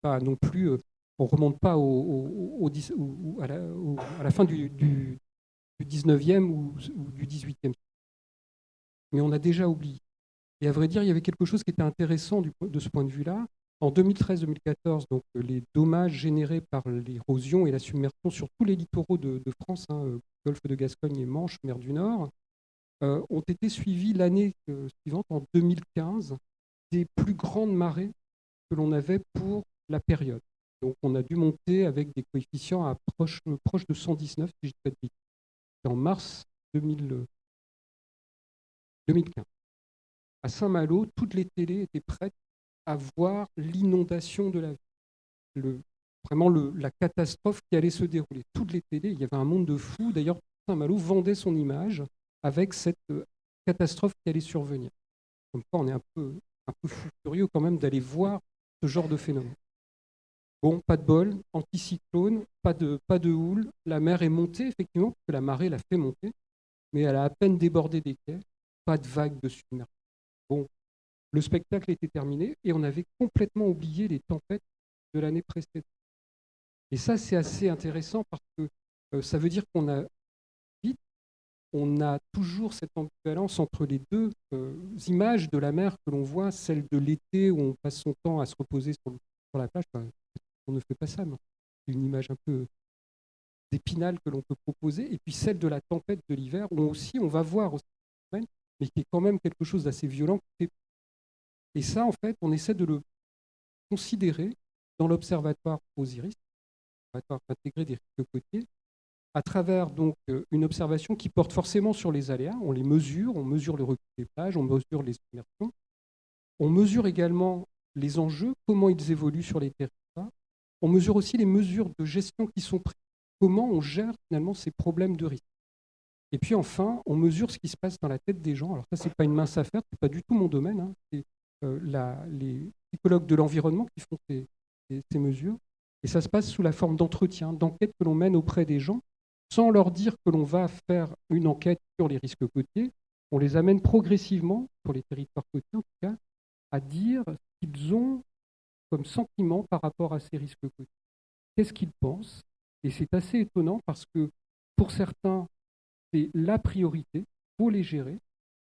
pas non plus, euh, on remonte pas au, à, la, fin du, 19e ou, du 18e. Mais on a déjà oublié. Et à vrai dire, il y avait quelque chose qui était intéressant de ce point de vue-là. En 2013-2014, donc euh, les dommages générés par l'érosion et la submersion sur tous les littoraux de, France, hein, euh, Golfe de Gascogne et Manche, mer du Nord, ont été suivis l'année suivante, en 2015, des plus grandes marées que l'on avait pour la période. Donc on a dû monter avec des coefficients à proche, proche de 119, si je dis pas de bêtises. En mars 2015. À Saint-Malo, toutes les télés étaient prêtes à voir l'inondation de la ville. Le, vraiment le, la catastrophe qui allait se dérouler. Toutes les télés, il y avait un monde de fous. D'ailleurs, Saint-Malo vendait son image avec cette euh, catastrophe qui allait survenir. Comme quoi, on est un peu, un peu furieux quand même d'aller voir ce genre de phénomène. Bon, pas de bol, anticyclone, pas de, pas de houle. La mer est montée, effectivement, parce que la marée l'a fait monter, mais elle a à peine débordé des quais. Pas de vague de submersion. Bon, le spectacle était terminé et on avait complètement oublié les tempêtes de l'année précédente. Et ça, c'est assez intéressant parce que euh, ça veut dire qu'on a vite, on a toujours cette ambivalence entre les deux euh, images de la mer que l'on voit, celle de l'été où on passe son temps à se reposer sur, la plage, on ne fait pas ça. C'est une image un peu d'épinal que l'on peut proposer. Et puis celle de la tempête de l'hiver, où aussi on va voir aussi, mais qui est quand même quelque chose d'assez violent. Et ça, en fait, on essaie de le considérer dans l'observatoire Osiris, l'observatoire intégré des risques côtiers, à travers donc euh, une observation qui porte forcément sur les aléas. On les mesure, on mesure le recul des plages, on mesure les immersions. On mesure également les enjeux, comment ils évoluent sur les territoires on mesure aussi les mesures de gestion qui sont prises. Comment on gère finalement ces problèmes de risque. Et puis enfin, on mesure ce qui se passe dans la tête des gens. Alors ça, c'est pas une mince affaire, c'est pas du tout mon domaine. Hein. C'est euh, les psychologues de l'environnement qui font ces, mesures. Et ça se passe sous la forme d'entretien, d'enquête que l'on mène auprès des gens, sans leur dire que l'on va faire une enquête sur les risques côtiers. On les amène progressivement, pour les territoires côtiers en tout cas, à dire qu'ils ont comme sentiment par rapport à ces risques. Qu'est-ce qu'ils pensent? Et c'est assez étonnant parce que pour certains, c'est la priorité, faut les gérer.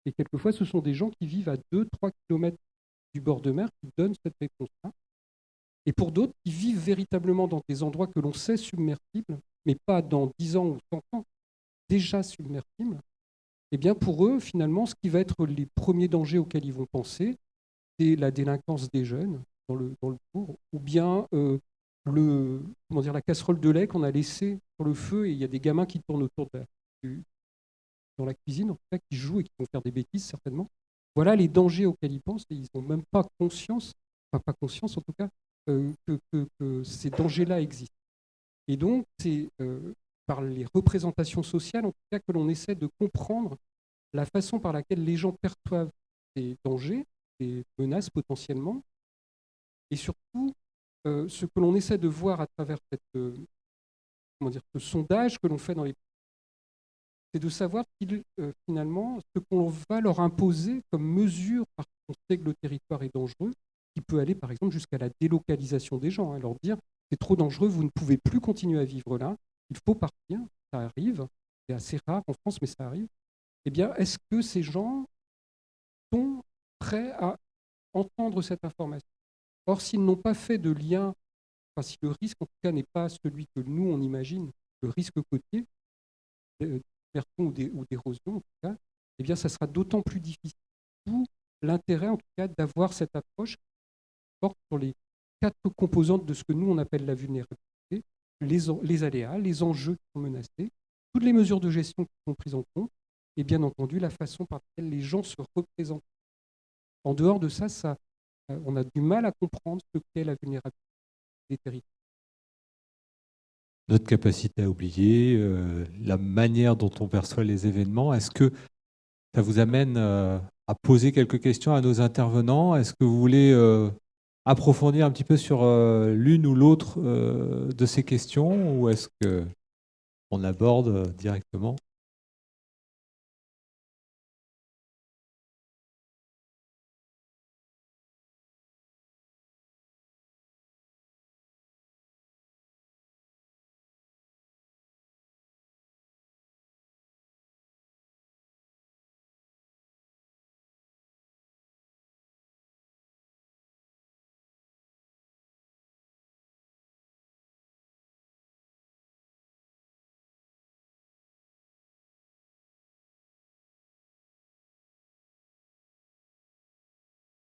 Et quelquefois, ce sont des gens qui vivent à 2-3 km du bord de mer qui donnent cette réponse-là. Et pour d'autres, qui vivent véritablement dans des endroits que l'on sait submersibles, mais pas dans 10 ans ou 100 ans, déjà submersibles, eh bien pour eux, finalement, ce qui va être les premiers dangers auxquels ils vont penser, c'est la délinquance des jeunes, dans le, dans ou bien euh, la casserole de lait qu'on a laissée sur le feu et il y a des gamins qui tournent autour de dans la cuisine, en tout cas, qui jouent et qui vont faire des bêtises certainement. Voilà les dangers auxquels ils pensent et ils n'ont même pas conscience, enfin pas conscience en tout cas, euh, que, ces dangers-là existent. Et donc, c'est euh, par les représentations sociales, en tout cas que l'on essaie de comprendre la façon par laquelle les gens perçoivent des dangers, des menaces potentiellement, et surtout euh, ce que l'on essaie de voir à travers cette, euh, ce sondage que l'on fait dans les c'est de savoir euh, finalement ce qu'on va leur imposer comme mesure parce qu'on sait que le territoire est dangereux, qui peut aller par exemple jusqu'à la délocalisation des gens, hein, leur dire c'est trop dangereux, vous ne pouvez plus continuer à vivre là, il faut partir, ça arrive, c'est assez rare en France, mais ça arrive. Eh bien, est-ce que ces gens sont prêts à entendre cette information? Or, s'ils n'ont pas fait de lien, enfin, si le risque en tout cas n'est pas celui que nous on imagine, le risque côtier, euh, ou d'érosion en tout cas, eh bien, ça sera d'autant plus difficile. D'où l'intérêt en tout cas d'avoir cette approche qui porte sur les quatre composantes de ce que nous on appelle la vulnérabilité, les, les aléas, les enjeux qui sont menacés, toutes les mesures de gestion qui sont prises en compte, et bien entendu la façon par laquelle les gens se représentent. En dehors de ça, ça on a du mal à comprendre ce qu'est la vulnérabilité des territoires. Notre capacité à oublier, euh, la manière dont on perçoit les événements, est-ce que ça vous amène euh, à poser quelques questions à nos intervenants? Est-ce que vous voulez approfondir un petit peu sur l'une ou l'autre de ces questions ou est-ce qu'on aborde directement?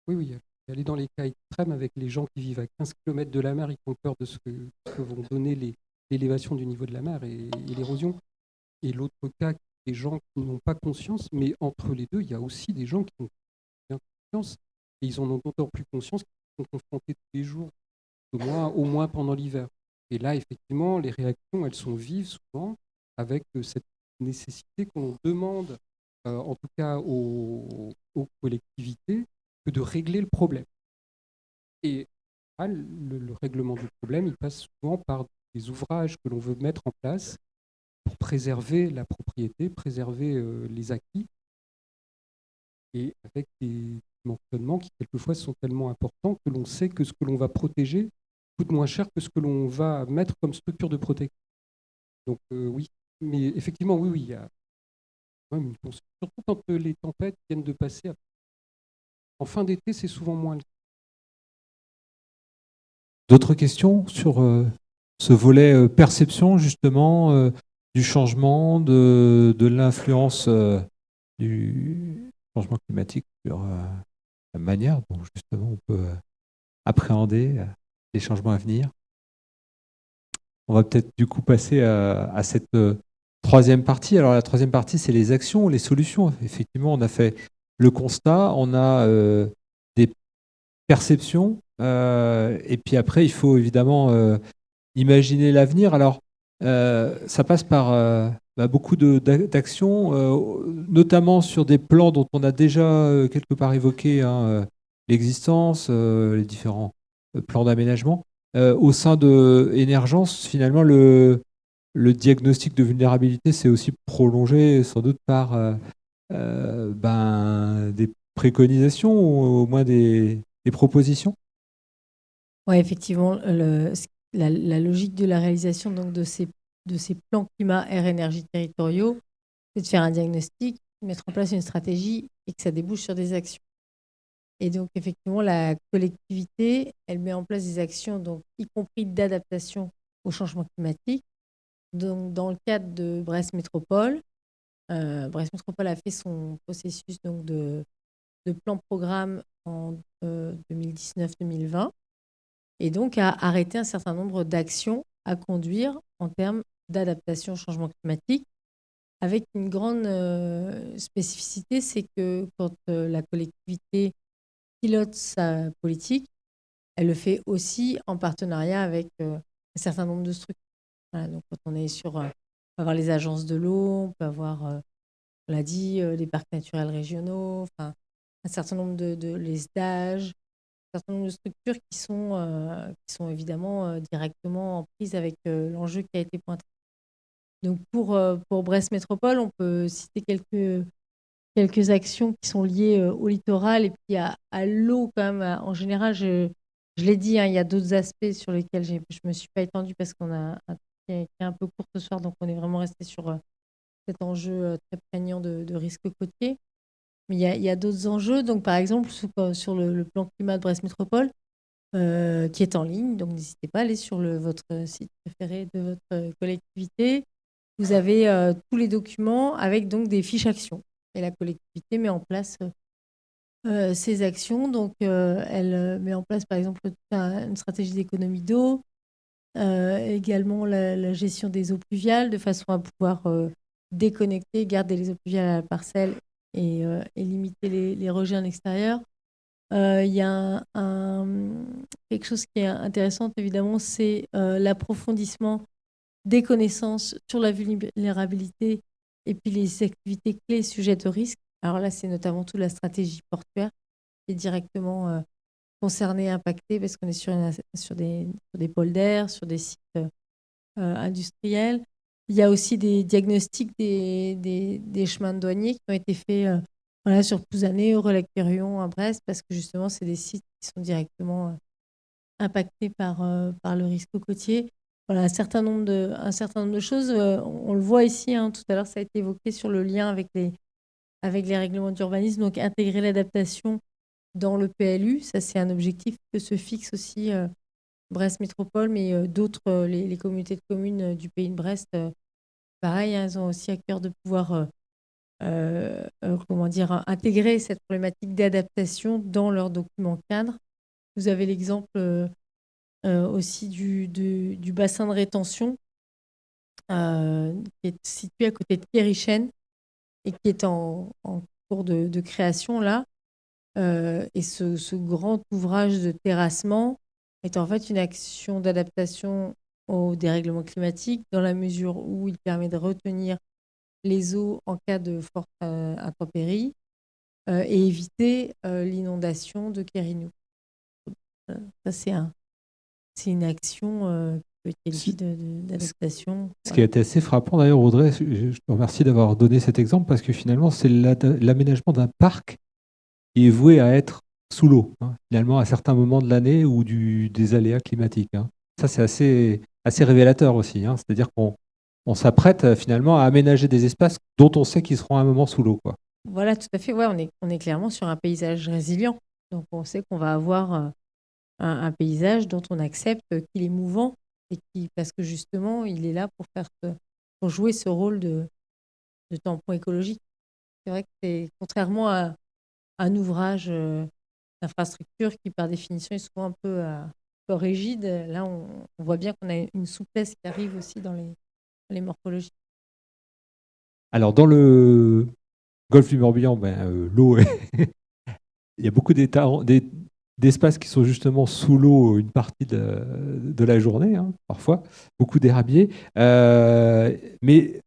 Oui, oui. Aller dans les cas extrêmes avec les gens qui vivent à 15 km de la mer, ils ont peur de ce que, vont donner l'élévation du niveau de la mer et, l'érosion. Et l'autre cas, des gens qui n'ont pas conscience, mais entre les deux, il y a aussi des gens qui ont bien conscience, et ils en ont d'autant plus conscience qu'ils sont confrontés tous les jours, au moins, pendant l'hiver. Et là, effectivement, les réactions, elles sont vives souvent, avec euh, cette nécessité qu'on demande, euh, en tout cas aux collectivités, de régler le problème. Et le, règlement du problème, il passe souvent par des ouvrages que l'on veut mettre en place pour préserver la propriété, préserver euh, les acquis, et avec des mentionnements qui quelquefois sont tellement importants que l'on sait que ce que l'on va protéger coûte moins cher que ce que l'on va mettre comme structure de protection. Donc euh, oui, mais effectivement, oui, oui, il y a même une surtout quand les tempêtes viennent de passer en fin d'été, c'est souvent moins D'autres questions sur euh, ce volet euh, perception, justement, euh, du changement, de, l'influence du changement climatique sur la manière dont, justement, on peut appréhender les changements à venir? On va peut-être, du coup, passer à cette troisième partie. Alors, la troisième partie, c'est les actions, les solutions. Effectivement, on a fait le constat, on a euh, des perceptions, euh, et puis après, il faut évidemment euh, imaginer l'avenir. Alors, ça passe par bah, beaucoup d'actions, notamment sur des plans dont on a déjà quelque part évoqué hein, l'existence, les différents plans d'aménagement. au sein de Énergence, finalement, le, le diagnostic de vulnérabilité s'est aussi prolongé sans doute par euh, ben, des préconisations ou au moins des, propositions? Oui, effectivement, la, logique de la réalisation donc, de, ces, de ces plans climat, air, énergie territoriaux, c'est de faire un diagnostic, mettre en place une stratégie et que ça débouche sur des actions. Et donc, effectivement, la collectivité, elle met en place des actions, donc, y compris d'adaptation au changement climatique. Donc, dans le cadre de Brest Métropole, euh, Brest Métropole a fait son processus donc, de, plan-programme en 2019-2020 euh, et donc a arrêté un certain nombre d'actions à conduire en termes d'adaptation au changement climatique, avec une grande euh, spécificité, c'est que quand la collectivité pilote sa politique, elle le fait aussi en partenariat avec un certain nombre de structures. donc quand on est sur avoir les agences de l'eau, on peut avoir, on l'a dit, les parcs naturels régionaux, enfin, un certain nombre de, de les stages, un certain nombre de structures qui sont, qui sont évidemment directement en prise avec l'enjeu qui a été pointé. Donc pour, pour Brest Métropole, on peut citer quelques, quelques actions qui sont liées au littoral et puis à, à l'eau quand même. En général, je, je l'ai dit, hein, il y a d'autres aspects sur lesquels je ne me suis pas étendue parce qu'on a un qui est, un peu court ce soir, donc on est vraiment resté sur cet enjeu très prégnant de, risque côtier. Mais il y a, d'autres enjeux. Donc, par exemple, sur, le, plan climat de Brest Métropole, euh, qui est en ligne. Donc, n'hésitez pas à aller sur votre site préféré de votre collectivité. Vous avez euh, tous les documents avec donc des fiches actions. Et la collectivité met en place euh, ces actions. Donc, elle met en place, par exemple, une stratégie d'économie d'eau, également la, gestion des eaux pluviales, de façon à pouvoir déconnecter, garder les eaux pluviales à la parcelle euh, et, limiter les, rejets en extérieur. Euh, il y a quelque chose qui est intéressant, évidemment, c'est euh, l'approfondissement des connaissances sur la vulnérabilité et puis les activités clés sujettes au risque. Alors là, c'est notamment toute la stratégie portuaire qui est directement concernée, impactée, parce qu'on est sur, des, sur sur des sites industriels. Il y a aussi des diagnostics des, chemins de douaniers qui ont été faits euh, voilà, sur Pouzané, au relais à Brest, parce que justement, c'est des sites qui sont directement euh, impactés par, euh, le risque côtier. Voilà, un certain nombre de, un certain nombre de choses. on, le voit ici, hein, tout à l'heure, ça a été évoqué sur le lien avec les, avec les règlements d'urbanisme. Donc, intégrer l'adaptation dans le PLU, ça, c'est un objectif que se fixe aussi Brest Métropole, mais euh, d'autres, euh, les, communautés de communes euh, du pays de Brest, pareil, hein, elles ont aussi à cœur de pouvoir comment dire, intégrer cette problématique d'adaptation dans leurs documents cadres. Vous avez l'exemple aussi du, bassin de rétention qui est situé à côté de Kérichen et qui est en, cours de, création là. Et ce, ce, grand ouvrage de terrassement est en fait une action d'adaptation au dérèglement climatique dans la mesure où il permet de retenir les eaux en cas de forte euh, intempérie euh, et éviter euh, l'inondation de Kérinou. Ça, c'est un, une action d'adaptation. Ce qui a été assez frappant d'ailleurs, Audrey, je te remercie d'avoir donné cet exemple parce que finalement, c'est l'aménagement d'un parc est voué à être sous l'eau, hein, finalement, à certains moments de l'année ou du, des aléas climatiques. Hein. Ça, c'est assez, assez révélateur aussi. Hein. C'est-à-dire qu'on on s'apprête euh, finalement à aménager des espaces dont on sait qu'ils seront à un moment sous l'eau. Voilà, tout à fait. Ouais, on, est, on est clairement sur un paysage résilient. Donc, on sait qu'on va avoir euh, un, paysage dont on accepte qu'il est mouvant et qui, parce que justement, il est là pour, faire, pour jouer ce rôle de, de tampon écologique. C'est vrai que c'est contrairement à un ouvrage euh, infrastructure qui, par définition, est souvent un peu, euh, rigide. Là, on, voit bien qu'on a une souplesse qui arrive aussi dans les, les morphologies. Alors, dans le golfe du Morbihan, ben, euh, l'eau, <laughs> il y a beaucoup d'espaces qui sont justement sous l'eau une partie de, la journée, hein, parfois, beaucoup d'érabliers. Euh, mais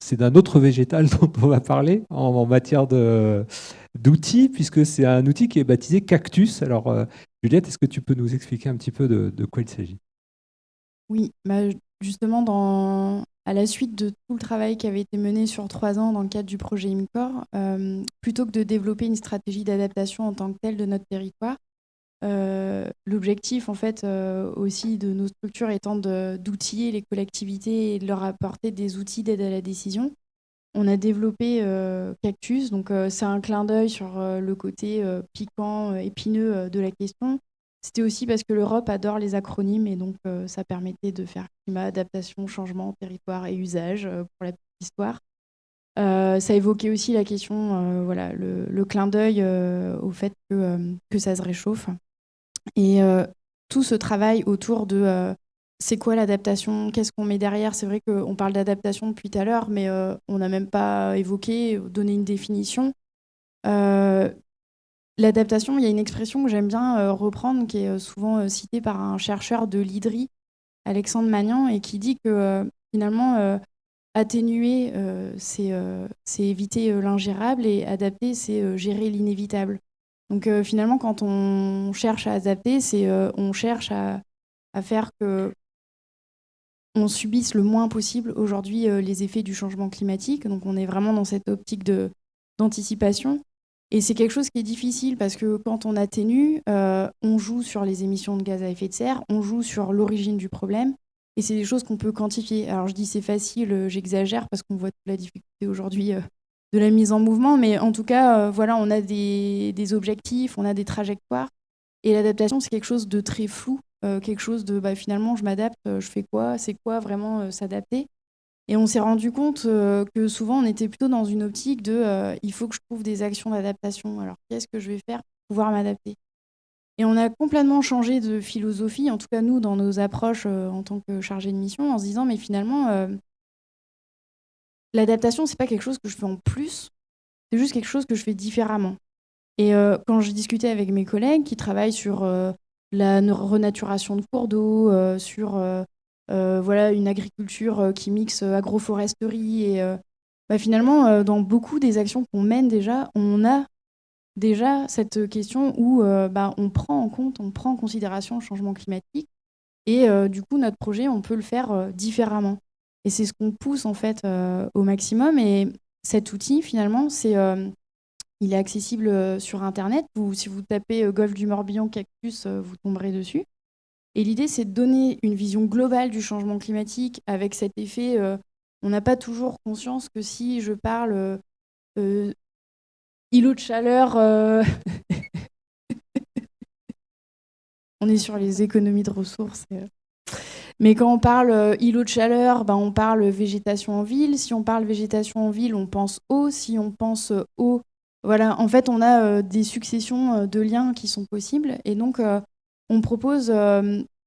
c'est d'un autre végétal <laughs> dont on va parler en, matière d'outils, puisque c'est un outil qui est baptisé Cactus. Alors, euh, Juliette, est-ce que tu peux nous expliquer un petit peu de, quoi il s'agit? Oui, bah, justement, à la suite de tout le travail qui avait été mené sur trois ans dans le cadre du projet IMCOR, euh, plutôt que de développer une stratégie d'adaptation en tant que telle de notre territoire, l'objectif, en fait, euh, aussi de nos structures étant d'outiller les collectivités et de leur apporter des outils d'aide à la décision. On a développé euh, Cactus, donc c'est un clin d'œil sur le côté piquant, épineux de la question. C'était aussi parce que l'Europe adore les acronymes et donc ça permettait de faire climat, adaptation, changement, territoire et usage pour la petite histoire. ça évoquait aussi la question, voilà, le, clin d'œil au fait que ça se réchauffe. Et euh, tout ce travail autour de euh, c'est quoi l'adaptation, qu'est-ce qu'on met derrière? C'est vrai qu'on parle d'adaptation depuis tout à l'heure, mais euh, on n'a même pas évoqué, donné une définition. L'adaptation, il y a une expression que j'aime bien reprendre, qui est souvent citée par un chercheur de l'IDRI, Alexandre Magnan, et qui dit que finalement, atténuer, c'est éviter l'ingérable et adapter, c'est gérer l'inévitable. Donc finalement, quand on cherche à adapter, c'est on cherche à, à, faire que on subisse le moins possible aujourd'hui les effets du changement climatique. Donc on est vraiment dans cette optique d'anticipation. Et c'est quelque chose qui est difficile parce que quand on atténue, on joue sur les émissions de gaz à effet de serre, on joue sur l'origine du problème. Et c'est des choses qu'on peut quantifier. Alors je dis c'est facile, j'exagère parce qu'on voit toute la difficulté aujourd'hui de la mise en mouvement, mais en tout cas, euh, voilà, on a des, objectifs, on a des trajectoires. Et l'adaptation, c'est quelque chose de très flou, euh, quelque chose de bah, finalement, je m'adapte, euh, je fais quoi, c'est quoi vraiment s'adapter. Et on s'est rendu compte que souvent, on était plutôt dans une optique de il faut que je trouve des actions d'adaptation. Alors, qu'est-ce que je vais faire pour pouvoir m'adapter? Et on a complètement changé de philosophie, en tout cas nous, dans nos approches en tant que chargé de mission, en se disant mais finalement, l'adaptation, c'est pas quelque chose que je fais en plus, c'est juste quelque chose que je fais différemment. Et euh, quand je discutais avec mes collègues qui travaillent sur euh, la renaturation de cours d'eau, euh, sur voilà, une agriculture qui mixe agroforesterie, et bah, finalement, dans beaucoup des actions qu'on mène déjà, on a déjà cette question où bah, on prend en compte, on prend en considération le changement climatique, et du coup, notre projet, on peut le faire différemment. Et c'est ce qu'on pousse en fait euh, au maximum. Et cet outil, finalement, c'est, euh, il est accessible euh, sur Internet. si vous tapez Golfe du Morbihan cactus, vous tomberez dessus. Et l'idée, c'est de donner une vision globale du changement climatique avec cet effet. on n'a pas toujours conscience que si je parle îlot de chaleur, <laughs> on est sur les économies de ressources. Mais quand on parle euh, îlot de chaleur, ben, on parle végétation en ville. Si on parle végétation en ville, on pense eau. Si on pense eau, voilà, en fait, on a euh, des successions euh, de liens qui sont possibles. Et donc, on propose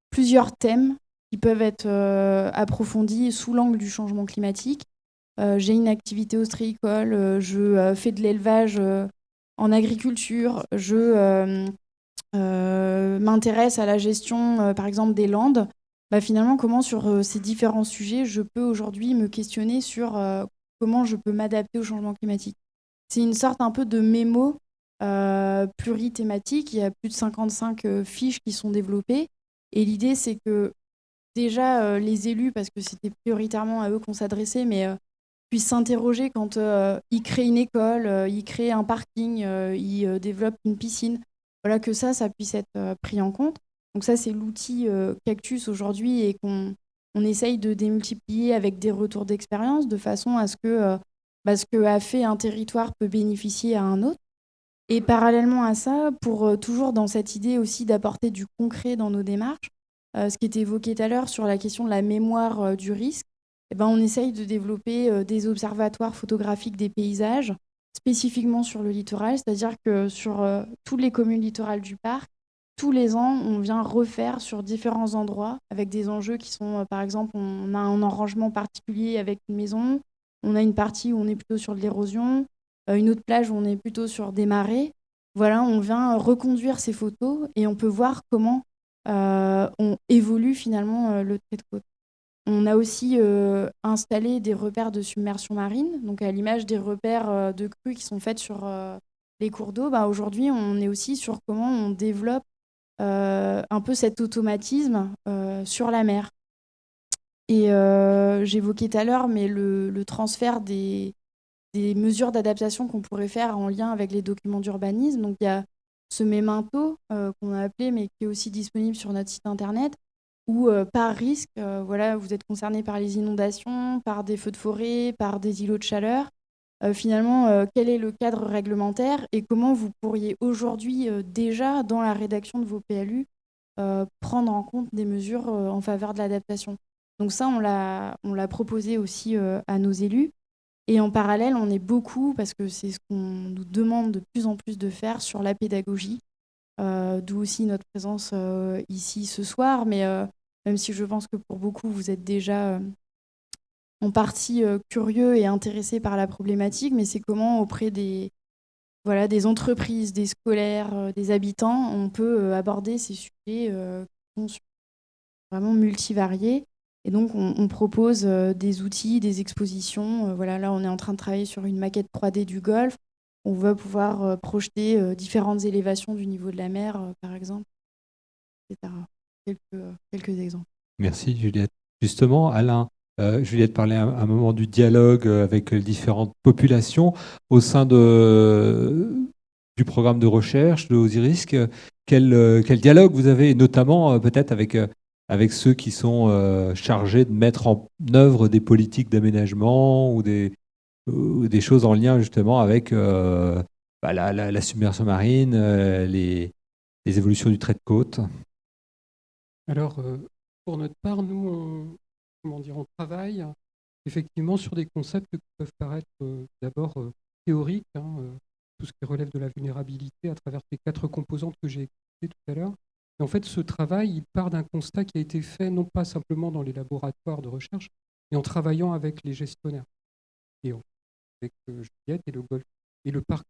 plusieurs thèmes qui peuvent être approfondis sous l'angle du changement climatique. J'ai une activité ostréicole, je fais de l'élevage en agriculture, je m'intéresse à la gestion, par exemple, des landes. Bah, finalement, comment sur euh, ces différents sujets, je peux aujourd'hui me questionner sur euh, comment je peux m'adapter au changement climatique? C'est une sorte un peu de mémo euh, plurithématique. Il y a plus de 55 euh, fiches qui sont développées. Et l'idée, c'est que déjà les élus, parce que c'était prioritairement à eux qu'on s'adressait, mais puissent s'interroger quand ils créent une école, ils créent un parking, ils développent une piscine. Voilà, que ça, ça puisse être pris en compte. Donc ça, c'est l'outil euh, Cactus aujourd'hui et qu'on on essaye de démultiplier avec des retours d'expérience de façon à ce que euh, bah, ce que a fait un territoire peut bénéficier à un autre. Et parallèlement à ça, pour euh, toujours dans cette idée aussi d'apporter du concret dans nos démarches, ce qui était évoqué tout à l'heure sur la question de la mémoire du risque, eh ben, on essaye de développer des observatoires photographiques des paysages spécifiquement sur le littoral, c'est-à-dire que sur toutes les communes littorales du parc, tous les ans, on vient refaire sur différents endroits avec des enjeux qui sont, euh, par exemple, on a un arrangement particulier avec une maison, on a une partie où on est plutôt sur de l'érosion, euh, une autre plage où on est plutôt sur des marées. Voilà, on vient reconduire ces photos et on peut voir comment euh, on évolue finalement le trait de côte. On a aussi installé des repères de submersion marine, donc à l'image des repères de crues qui sont faits sur les cours d'eau. Bah, Aujourd'hui, on est aussi sur comment on développe un peu cet automatisme euh, sur la mer. Et euh, j'évoquais tout à l'heure, mais le, transfert des, mesures d'adaptation qu'on pourrait faire en lien avec les documents d'urbanisme. Donc il y a ce memento qu'on a appelé, mais qui est aussi disponible sur notre site internet, où par risque, voilà, vous êtes concerné par les inondations, par des feux de forêt, par des îlots de chaleur. Euh, finalement, euh, quel est le cadre réglementaire et comment vous pourriez aujourd'hui euh, déjà, dans la rédaction de vos PLU, prendre en compte des mesures en faveur de l'adaptation? Donc ça, on l'a proposé aussi à nos élus. Et en parallèle, on est beaucoup, parce que c'est ce qu'on nous demande de plus en plus de faire sur la pédagogie, d'où aussi notre présence ici ce soir. Mais même si je pense que pour beaucoup, vous êtes déjà en partie euh, curieux et intéressés par la problématique, mais c'est comment auprès des, voilà, des entreprises, des scolaires, euh, des habitants, on peut euh, aborder ces sujets qui sont vraiment multivariés. Et donc, on, propose des outils, des expositions. voilà, là, on est en train de travailler sur une maquette 3D du golfe. On veut pouvoir projeter différentes élévations du niveau de la mer, par exemple, etc. Quelques, quelques exemples. Merci, Juliette. Justement, Alain, euh, Juliette parlait à un moment du dialogue euh, avec les différentes populations au sein de, du programme de recherche de Osiris. Quel, euh, quel dialogue vous avez, notamment peut-être avec, avec ceux qui sont chargés de mettre en œuvre des politiques d'aménagement ou des, des choses en lien justement avec bah, la, la, submersion marine, les, les évolutions du trait de côte? Alors, pour notre part, nous, comment dire, on travaille effectivement sur des concepts qui peuvent paraître euh, d'abord euh, théoriques, hein, euh, tout ce qui relève de la vulnérabilité à travers les quatre composantes que j'ai expliquées tout à l'heure. Et en fait, ce travail, il part d'un constat qui a été fait non pas simplement dans les laboratoires de recherche, mais en travaillant avec les gestionnaires. Et avec Juliette et le, parc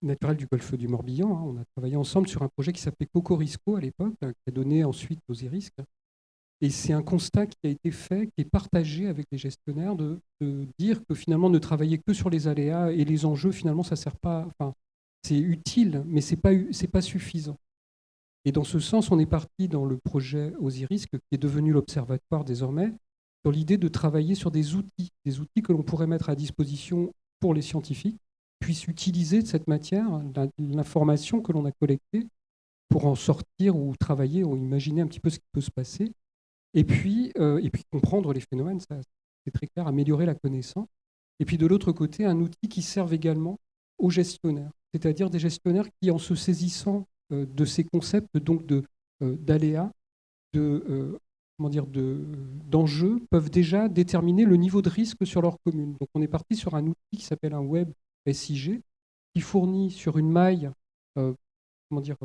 naturel du golfe du Morbihan. Hein. on a travaillé ensemble sur un projet qui s'appelait Cocorisco à l'époque, hein, qui a donné ensuite Osiris, et c'est un constat qui a été fait, qui est partagé avec les gestionnaires, de, dire que finalement ne travailler que sur les aléas et les enjeux, finalement, ça sert pas. Enfin, c'est utile, mais c'est pas pas suffisant. Et dans ce sens, on est parti dans le projet Osiris, qui est devenu l'observatoire désormais, dans l'idée de travailler sur des outils, des outils que l'on pourrait mettre à disposition pour les scientifiques, puissent utiliser cette matière, l'information que l'on a collectée, pour en sortir ou travailler ou imaginer un petit peu ce qui peut se passer et puis, euh, et puis comprendre les phénomènes, c'est très clair, améliorer la connaissance. Et puis de l'autre côté, un outil qui serve également aux gestionnaires, c'est-à-dire des gestionnaires qui, en se saisissant euh, de ces concepts donc euh, d'aléas, de d'enjeux, peuvent déjà déterminer le niveau de risque sur leur commune. Donc on est parti sur un outil qui s'appelle un web SIG, qui fournit sur une maille comment dire,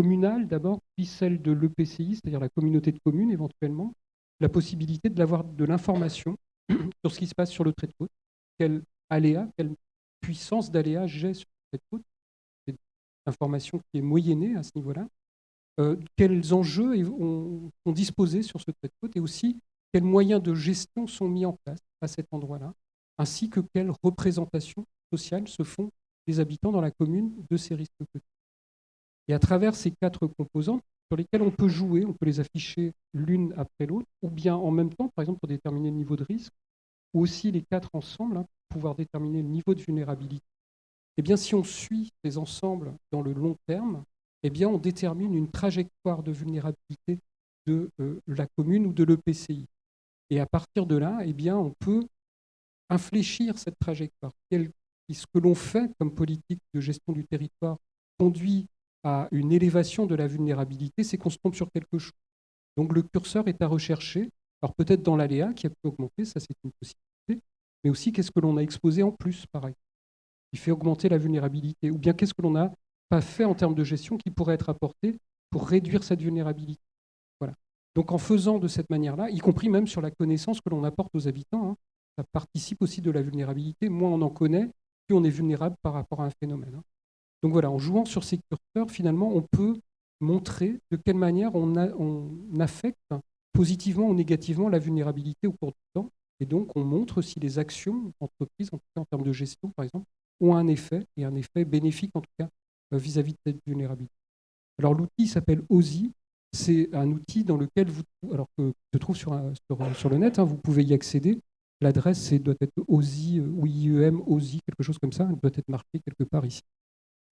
communale d'abord, puis celle de l'EPCI, c'est-à-dire la communauté de communes éventuellement, la possibilité d'avoir de l'information <clears throat> sur ce qui se passe sur le trait de côte, quelle aléa, quelle puissance d'aléa j'ai sur le trait de côte, c'est information qui est moyennée à ce niveau-là, euh, quels enjeux ont, sont disposés sur ce trait de côte? Et aussi quels moyens de gestion sont mis en place à cet endroit-là, ainsi que quelles représentations sociales se font des habitants dans la commune de ces risques côtiers. Et à travers ces quatre composantes sur lesquelles on peut jouer, on peut les afficher l'une après l'autre, ou bien en même temps, par exemple pour déterminer le niveau de risque, ou aussi les quatre ensemble hein, pour pouvoir déterminer le niveau de vulnérabilité. Eh bien, si on suit ces ensembles dans le long terme, eh bien, on détermine une trajectoire de vulnérabilité de euh, la commune ou de l'EPCI. Et à partir de là, eh bien, on peut infléchir cette trajectoire. Ce que l'on fait comme politique de gestion du territoire conduit à une élévation de la vulnérabilité, c'est qu'on se trompe sur quelque chose. Donc le curseur est à rechercher, alors peut-être dans l'aléa qui a pu augmenter, ça c'est une possibilité, mais aussi qu'est-ce que l'on a exposé en plus, pareil, qui fait augmenter la vulnérabilité, ou bien qu'est-ce que l'on n'a pas fait en termes de gestion qui pourrait être apporté pour réduire cette vulnérabilité? Voilà. Donc en faisant de cette manière-là, y compris même sur la connaissance que l'on apporte aux habitants, hein, ça participe aussi de la vulnérabilité. Moins on en connaît, plus on est vulnérable par rapport à un phénomène. Hein. Donc voilà, en jouant sur ces curseurs, finalement, on peut montrer de quelle manière on, affecte positivement ou négativement la vulnérabilité au cours du temps. Et donc, on montre si les actions entreprises, en tout cas en termes de gestion, par exemple, ont un effet, et un effet bénéfique, en tout cas, euh, vis-à-vis de cette vulnérabilité. Alors, l'outil s'appelle OSI. C'est un outil dans lequel vous, alors que se trouve sur, sur, le net, hein, vous pouvez y accéder. L'adresse doit être OSI euh, ou IEM, OSI, quelque chose comme ça. Elle doit être marquée quelque part ici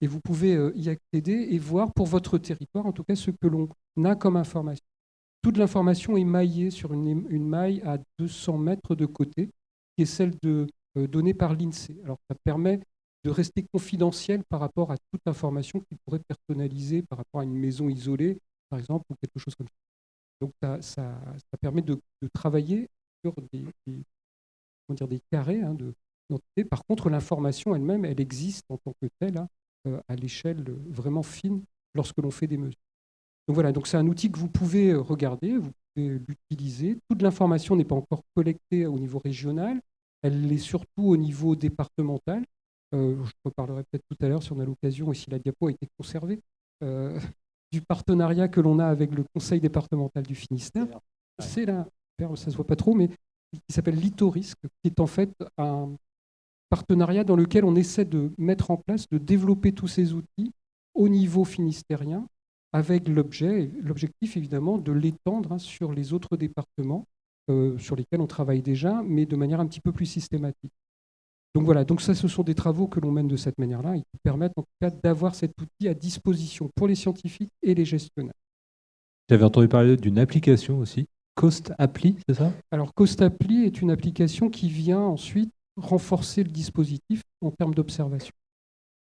et vous pouvez euh, y accéder et voir pour votre territoire, en tout cas, ce que l'on a comme information. Toute l'information est maillée sur une, maille à 200 mètres de côté, qui est celle euh, donnée par l'INSEE. Alors, ça permet de rester confidentiel par rapport à toute information qui pourrait personnaliser par rapport à une maison isolée, par exemple, ou quelque chose comme ça. Donc, ça, permet de, travailler sur des, dire, des carrés hein, Par contre, l'information elle-même, elle existe en tant que telle. Hein, à l'échelle vraiment fine lorsque l'on fait des mesures. Donc voilà, donc c'est un outil que vous pouvez euh, regarder, vous pouvez l'utiliser. Toute l'information n'est pas encore collectée au niveau régional, elle est surtout au niveau départemental. Euh, je reparlerai peut-être tout à l'heure si on a l'occasion et si la diapo a été conservée, <laughs> du partenariat que l'on a avec le Conseil départemental du Finistère. c'est là, ça se voit pas trop, mais qui s'appelle Litorisque, qui est en fait un partenariat dans lequel on essaie de mettre en place, de développer tous ces outils au niveau finistérien, avec l'objet, l'objectif évidemment de l'étendre hein, sur les autres départements euh, sur lesquels on travaille déjà, mais de manière un petit peu plus systématique. Donc voilà, donc ça, ce sont des travaux que l'on mène de cette manière-là et qui permettent en tout cas d'avoir cet outil à disposition pour les scientifiques et les gestionnaires. J'avais entendu parler d'une application aussi, Cost Appli, c'est ça? Alors Cost Appli est une application qui vient ensuite renforcer le dispositif en termes d'observation.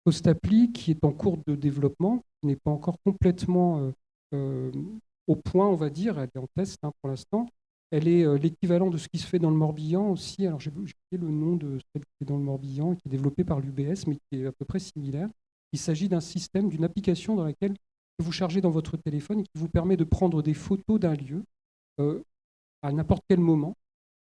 Cost Appli, qui est en cours de développement, n'est pas encore complètement euh, euh, au point, on va dire, elle est en test hein, pour l'instant. Elle est euh, l'équivalent de ce qui se fait dans le Morbihan aussi. Alors j'ai oublié le nom de celle qui est dans le Morbihan, qui est développée par l'UBS, mais qui est à peu près similaire. Il s'agit d'un système, d'une application dans laquelle vous chargez dans votre téléphone et qui vous permet de prendre des photos d'un lieu à n'importe quel moment.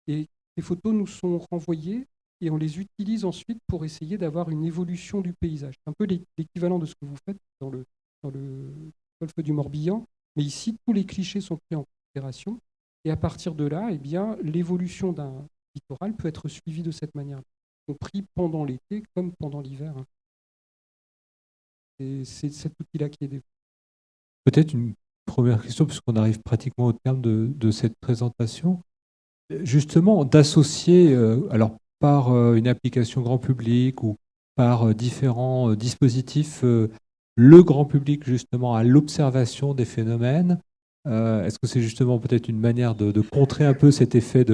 Et ces photos nous sont renvoyées et on les utilise ensuite pour essayer d'avoir une évolution du paysage. C'est un peu l'équivalent de ce que vous faites dans le, dans le golfe du Morbihan, mais ici, tous les clichés sont pris en considération. Et à partir de là, eh bien, l'évolution d'un littoral peut être suivie de cette manière, compris pendant l'été comme pendant l'hiver. Hein. C'est cet outil-là qui est développé. Peut-être une première question, puisqu'on arrive pratiquement au terme de, cette présentation. Justement, d'associer, euh, alors par euh, une application grand public ou par euh, différents dispositifs, le grand public justement à l'observation des phénomènes. Est-ce que c'est justement peut-être une manière de, contrer un peu cet effet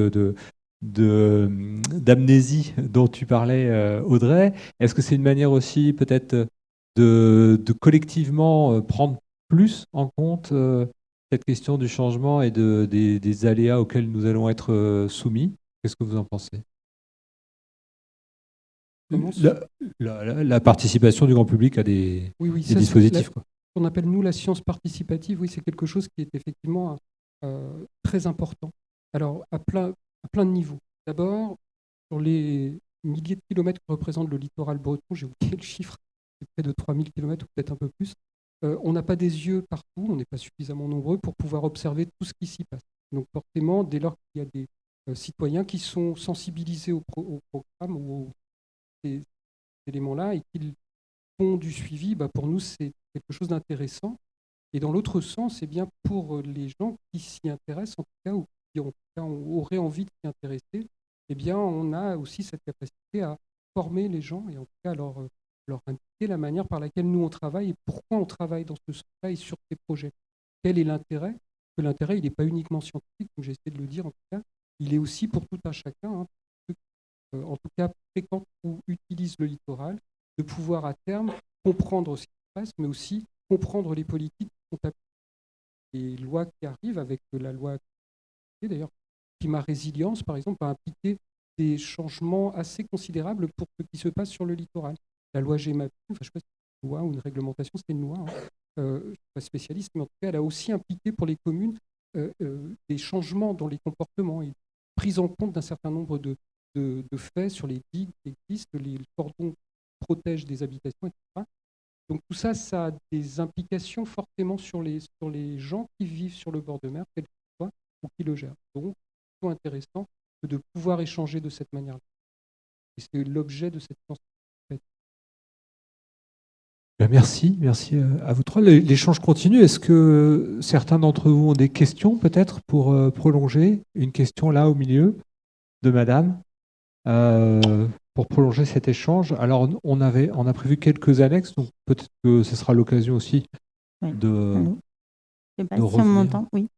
d'amnésie dont tu parlais, Audrey? Est-ce que c'est une manière aussi peut-être de, collectivement prendre plus en compte euh, cette question du changement et de, des, aléas auxquels nous allons être euh, soumis? Qu'est-ce que vous en pensez? La, participation du grand public à des, dispositifs. Ce qu'on appelle nous la science participative, oui, c'est quelque chose qui est effectivement euh, très important. Alors, à plein, à plein de niveaux. D'abord, sur les milliers de kilomètres que représente le littoral breton, j'ai oublié le chiffre, c'est près de 3000 kilomètres ou peut-être un peu plus. Euh, on n'a pas des yeux partout, on n'est pas suffisamment nombreux pour pouvoir observer tout ce qui s'y passe. Donc forcément, dès lors qu'il y a des euh, citoyens qui sont sensibilisés au, programme ou éléments-là et qu'ils font du suivi, bah, pour nous, c'est quelque chose d'intéressant. Et dans l'autre sens, c'est bien pour les gens qui s'y intéressent, en tout cas, ou qui auraient envie de s'y intéresser, eh bien, on a aussi cette capacité à former les gens et en tout cas leur, leur indiquer la manière par laquelle nous on travaille et pourquoi on travaille dans ce sens-là et sur ces projets. Quel est l'intérêt? Que l'intérêt, il n'est pas uniquement scientifique, comme j'essaie de le dire en tout cas, il est aussi pour tout un chacun, hein, en tout cas fréquente ou utilise le littoral, de pouvoir à terme comprendre ce qui se passe, mais aussi comprendre les politiques qui sont appliquées. Les lois qui arrivent avec la loi, d'ailleurs, climat résilience, par exemple, a impliqué des changements assez considérables pour ce qui se passe sur le littoral la loi GEMAPI, enfin, je ne sais pas si c'est une loi ou une réglementation, c'était une loi, hein. euh, je ne suis pas spécialiste, mais en tout cas, elle a aussi impliqué pour les communes euh, euh, des changements dans les comportements et prise en compte d'un certain nombre de, de, faits sur les digues qui existent, les cordons protègent des habitations, etc. Donc tout ça, ça a des implications fortement sur les, sur les gens qui vivent sur le bord de mer, quel qu'ils soient, ou qui le gèrent. Donc, c'est intéressant de pouvoir échanger de cette manière-là. Et c'est l'objet de cette ben, merci, merci euh, à vous trois. L'échange continue. Est-ce que certains d'entre vous ont des questions peut-être pour euh, prolonger Une question là au milieu de Madame? Euh, pour prolonger cet échange. Alors on avait, on a prévu quelques annexes, donc peut-être que ce sera l'occasion aussi de. Je sais pas si on m'entend. Oui.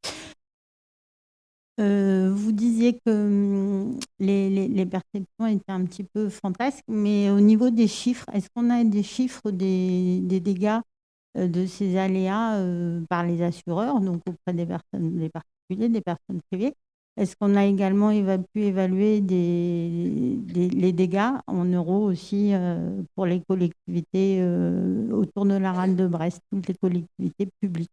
Euh, vous disiez que hum, les, perceptions étaient un petit peu fantasques, mais au niveau des chiffres, est-ce qu'on a des chiffres des, dégâts euh, de ces aléas euh, par les assureurs, donc auprès des personnes, des particuliers, des personnes privées? Est-ce qu'on a également pu évaluer les dégâts en euros aussi pour les collectivités autour de la rade de Brest, toutes les collectivités publiques?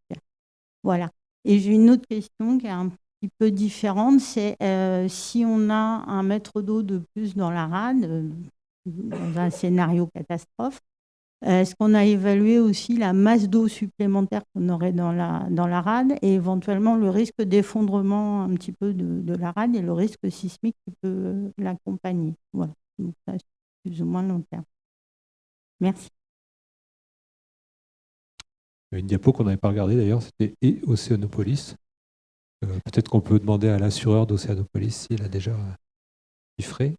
Voilà. Et j'ai une autre question qui est un peu différente, c'est euh, si on a un mètre d'eau de plus dans la rade, euh, dans un scénario catastrophe, Est-ce qu'on a évalué aussi la masse d'eau supplémentaire qu'on aurait dans la, dans la rade et éventuellement le risque d'effondrement un petit peu de, la rade et le risque sismique qui peut l'accompagner? Voilà, donc ça, c'est plus ou moins long terme. Merci. Une diapo qu'on n'avait pas regardée d'ailleurs, c'était et Océanopolis. Euh, Peut-être qu'on peut demander à l'assureur d'Océanopolis s'il a déjà chiffré.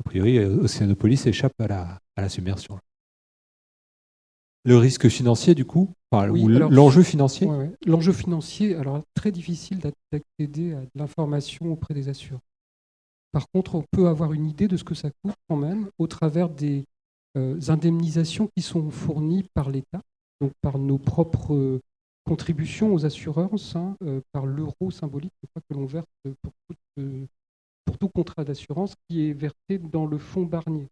A priori, Océanopolis échappe à la, à la submersion. Le risque financier, du coup, enfin, Oui, ou l'enjeu financier Ouais, ouais. L'enjeu financier, alors très difficile d'ac- d'accéder à de l'information auprès des assureurs. Par contre, on peut avoir une idée de ce que ça coûte quand même au travers des euh, indemnisations qui sont fournies par l'État, donc par nos propres euh, contributions aux assurances, hein, euh, par l'euro symbolique je crois, que l'on verse pour tout, euh, pour tout contrat d'assurance qui est versé dans le fonds Barnier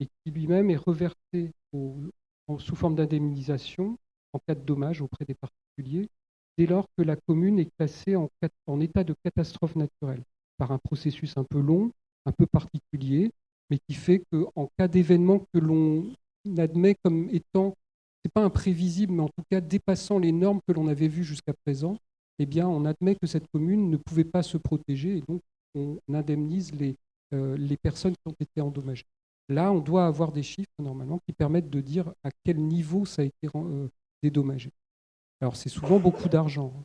et qui lui-même est reversé en- sous forme d'indemnisation en cas de dommage auprès des particuliers, dès lors que la commune est classée en état de catastrophe naturelle, par un processus un peu long, un peu particulier, mais qui fait qu'en cas d'événement que l'on admet comme étant, c'est pas imprévisible, mais en tout cas dépassant les normes que l'on avait vues jusqu'à présent, eh bien, on admet que cette commune ne pouvait pas se protéger et donc on indemnise les, euh, les personnes qui ont été endommagées. Là, on doit avoir des chiffres normalement qui permettent de dire à quel niveau ça a été euh, dédommagé. Alors, c'est souvent beaucoup d'argent. hein.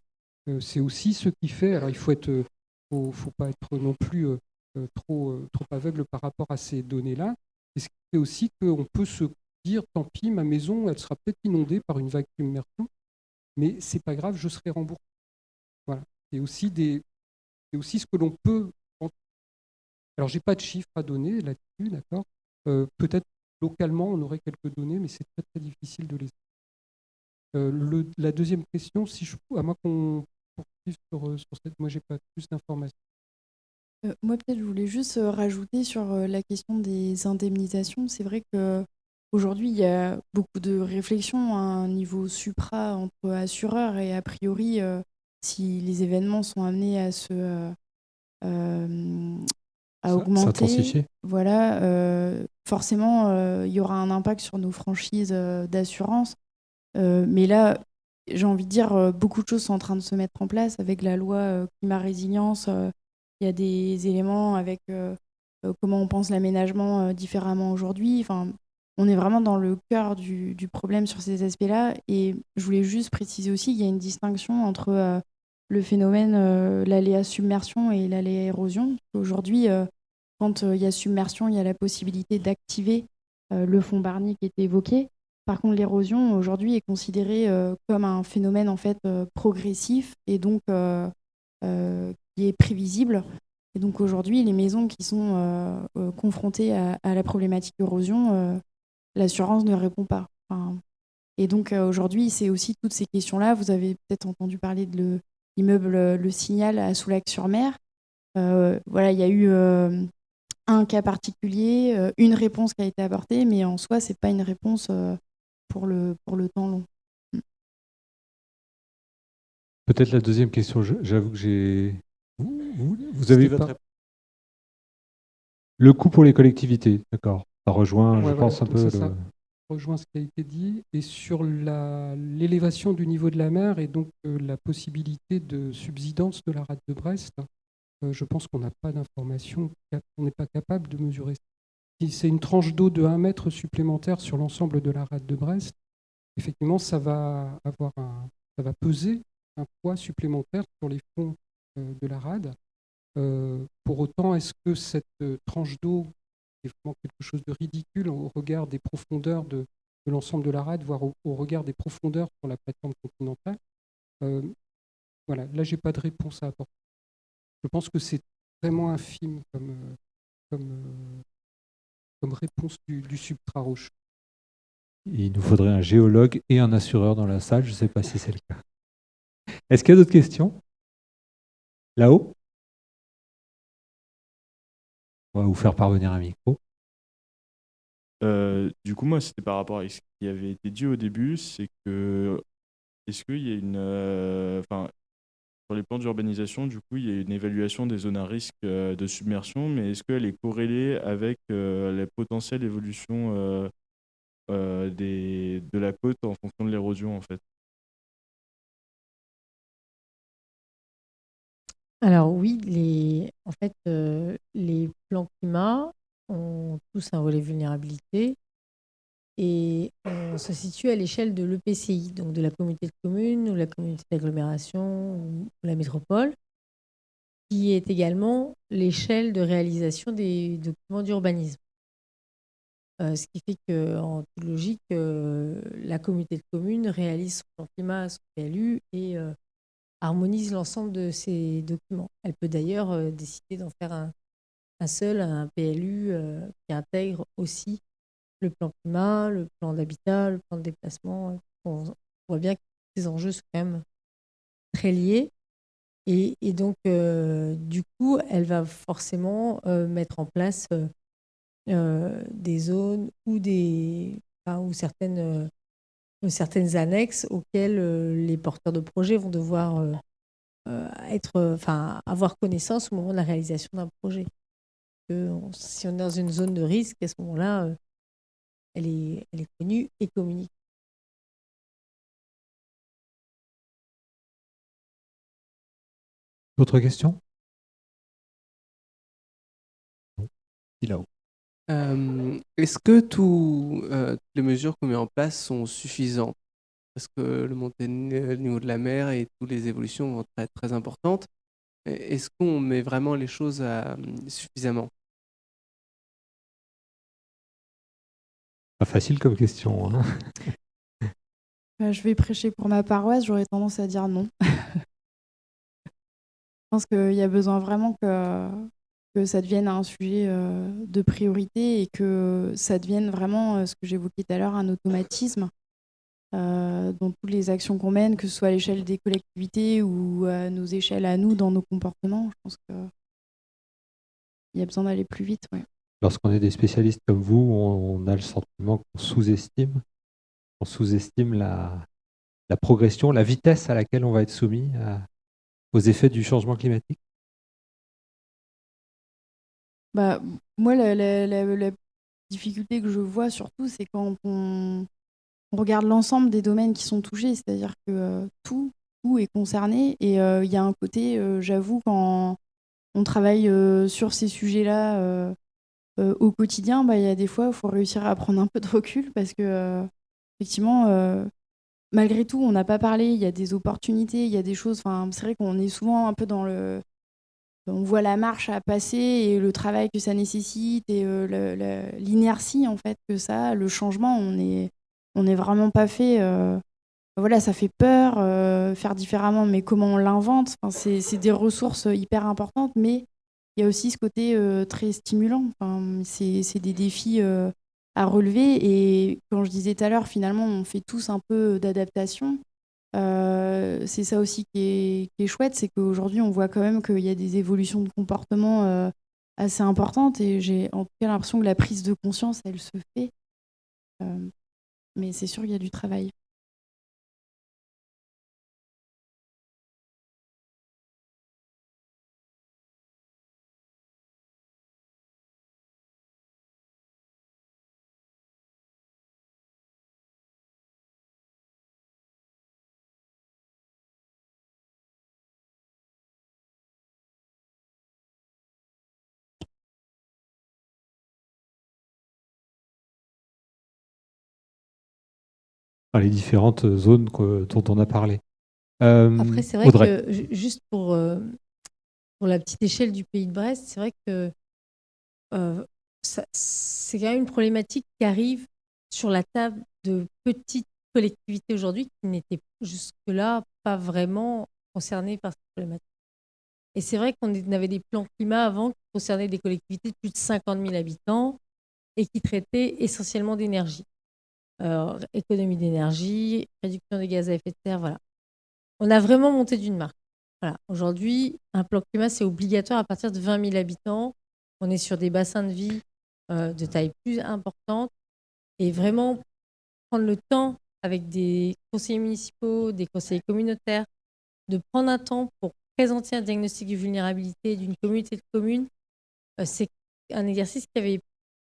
Euh, c'est aussi ce qui fait. Alors, il faut faut, pas être non plus trop, aveugle par rapport à ces données-là. Et ce qui fait aussi qu'on peut se dire, tant pis, ma maison, elle sera peut-être inondée par une vague d'immersion, mais c'est pas grave, je serai remboursé. Voilà. C'est aussi ce que l'on peut. Alors, j'ai pas de chiffres à donner là-dessus, d'accord? Euh, peut-être localement, on aurait quelques données, mais c'est très très difficile de les. Euh, le- la deuxième question, si je, à moins qu'on poursuive sur, euh, sur cette, moi j'ai pas plus d'informations. Euh, moi, peut-être, je voulais juste rajouter sur la question des indemnisations. C'est vrai que aujourd'hui, il y a beaucoup de réflexions à un niveau supra entre assureurs et a priori, si les événements sont amenés à se à augmenter, voilà, euh, forcément, euh, il y aura un impact sur nos franchises euh, d'assurance. Mais là, j'ai envie de dire, beaucoup de choses sont en train de se mettre en place avec la loi climat résilience. il y a des éléments avec comment on pense l'aménagement différemment aujourd'hui. Enfin, on est vraiment dans le cœur du, du problème sur ces aspects-là. Et je voulais juste préciser aussi qu'il y a une distinction entre le phénomène, euh, l'aléa submersion et l'aléa érosion. Aujourd'hui, euh, quand euh, il y a submersion, il y a la possibilité d'activer euh, le fond Barnier qui était évoqué. Par contre, l'érosion aujourd'hui est considérée comme un phénomène en fait progressif et donc qui est prévisible. Et donc aujourd'hui, les maisons qui sont confrontées à, la problématique érosion, euh, l'assurance ne répond pas. Et donc aujourd'hui, c'est aussi toutes ces questions-là. Vous avez peut-être entendu parler de le- l'immeuble euh, Le Signal à Soulac-sur-Mer. Euh, voilà, il y a eu euh, un cas particulier, une réponse qui a été apportée, mais en soi, c'est pas une réponse euh, pour le, pour le temps long. Peut-être la deuxième question, j'avoue que j'ai. Vous, vous- vous avez votre pas- réponse Le coût pour les collectivités, d'accord. Ça rejoint, je Ouais, pense, un peu. le- rejoint ce qui a été dit et sur l'élévation du niveau de la mer et donc euh, la possibilité de subsidence de la rade de Brest, euh, je pense qu'on n'a pas d'informations, on n'est pas capable de mesurer. Si c'est une tranche d'eau de 1 mètre supplémentaire sur l'ensemble de la rade de Brest, effectivement, ça va avoir un, ça va peser un poids supplémentaire sur les fonds euh, de la rade. Pour autant, est-ce que cette tranche d'eau est vraiment quelque chose de ridicule au regard des profondeurs de, l'ensemble de la rade, voire au, regard des profondeurs sur la plateforme continentale Euh, Voilà, là, j'ai pas de réponse à apporter. Je pense que c'est vraiment infime comme, euh, comme, euh, comme réponse du, du. Il nous faudrait un géologue et un assureur dans la salle. Je ne sais pas si c'est le cas. Est-ce qu'il y a d'autres questions? Là-haut? Vous faire parvenir un micro. Euh, du coup, moi, c'était par rapport à ce qui avait été dit au début, c'est que est-ce qu'il y a une, euh, enfin, sur les plans d'urbanisation, du coup, il y a une évaluation des zones à risque euh, de submersion, mais est-ce qu'elle est corrélée avec la potentielle évolution des, de la côte en fonction de l'érosion en fait? Alors oui, les, en fait, les plans climat ont tous un volet vulnérabilité et on se situe à l'échelle de l'EPCI, donc de la communauté de communes ou la communauté d'agglomération ou la métropole, qui est également l'échelle de réalisation des documents d'urbanisme. Euh, ce qui fait qu'en toute logique, euh, la communauté de communes réalise son climat, son PLU et euh, harmonise l'ensemble de ces documents. Elle peut d'ailleurs décider d'en faire un, seul, un PLU qui intègre aussi le plan climat, le plan d'habitat, le plan de déplacement. On voit bien que ces enjeux sont quand même très liés. Et, donc, euh, du coup, elle va forcément euh, mettre en place euh, des zones ou, des, ou certaines, certaines annexes auxquelles les porteurs de projets vont devoir être, enfin, avoir connaissance au moment de la réalisation d'un projet. si on est dans une zone de risque, à ce moment-là, elle est, connue et communiquée. D'autres questions? Euh, est-ce que tout, euh, toutes les mesures qu'on met en place sont suffisantes? Parce que le montée niveau de la mer et toutes les évolutions vont être très importantes. Est-ce qu'on met vraiment les choses à, suffisamment? Pas facile comme question. Hein. <laughs> Bah, je vais prêcher pour ma paroisse, j'aurais tendance à dire non. <laughs> je pense qu'il y a besoin vraiment que, que ça devienne un sujet euh, de priorité et que ça devienne vraiment, euh, ce que j'évoquais tout à l'heure, un automatisme euh, dans toutes les actions qu'on mène, que ce soit à l'échelle des collectivités ou à nos échelles à nous, dans nos comportements. Je pense qu'il y a besoin d'aller plus vite. Ouais lorsqu'on est des spécialistes comme vous, on, a le sentiment qu'on sous-estime, on sous-estime la, progression, la vitesse à laquelle on va être soumis aux effets du changement climatique bah, Moi, la, difficulté que je vois surtout, c'est quand on, regarde l'ensemble des domaines qui sont touchés, c'est-à-dire que euh, tout, tout est concerné. Et euh, il y a un côté, euh, j'avoue, quand on travaille sur ces sujets-là, au quotidien, bah, il y a des fois, il faut réussir à prendre un peu de recul parce que, effectivement, malgré tout, on n'a pas parlé, il y a des opportunités, il y a des choses. C'est vrai qu'on est souvent un peu dans le. On voit la marche à passer et le travail que ça nécessite et l'inertie en fait que ça, le changement, on n'est vraiment pas fait. voilà, ça fait peur, faire différemment, mais comment on l'invente? C'est des ressources hyper importantes, mais il y a aussi ce côté euh, très stimulant. Enfin, c'est des défis euh, à relever. Et quand je disais tout à l'heure, finalement, on fait tous un peu d'adaptation. Euh, c'est ça aussi qui est, qui est chouette, c'est qu'aujourd'hui, on voit quand même qu'il y a des évolutions de comportement assez importantes. Et j'ai en tout cas l'impression que la prise de conscience, elle se fait. mais c'est sûr qu'il y a du travail. Les différentes zones dont on a parlé. Euh, Après, c'est vrai que juste pour, euh, pour la petite échelle du pays de Brest, c'est vrai que euh, c'est quand même une problématique qui arrive sur la table de petites collectivités aujourd'hui qui n'étaient jusque-là pas vraiment concernées par cette problématique. Et c'est vrai qu'on avait des plans climat avant qui concernaient des collectivités de plus de 50 000 habitants et qui traitaient essentiellement d'énergie. Euh, économie d'énergie, réduction des gaz à effet de serre, voilà. On a vraiment monté d'une marque. Voilà. Aujourd'hui, un plan climat, c'est obligatoire à partir de 20 000 habitants. On est sur des bassins de vie euh, de taille plus importante et vraiment prendre le temps avec des conseillers municipaux, des conseillers communautaires, de prendre un temps pour présenter un diagnostic de vulnérabilité d'une communauté de communes. Euh, c'est un exercice qui avait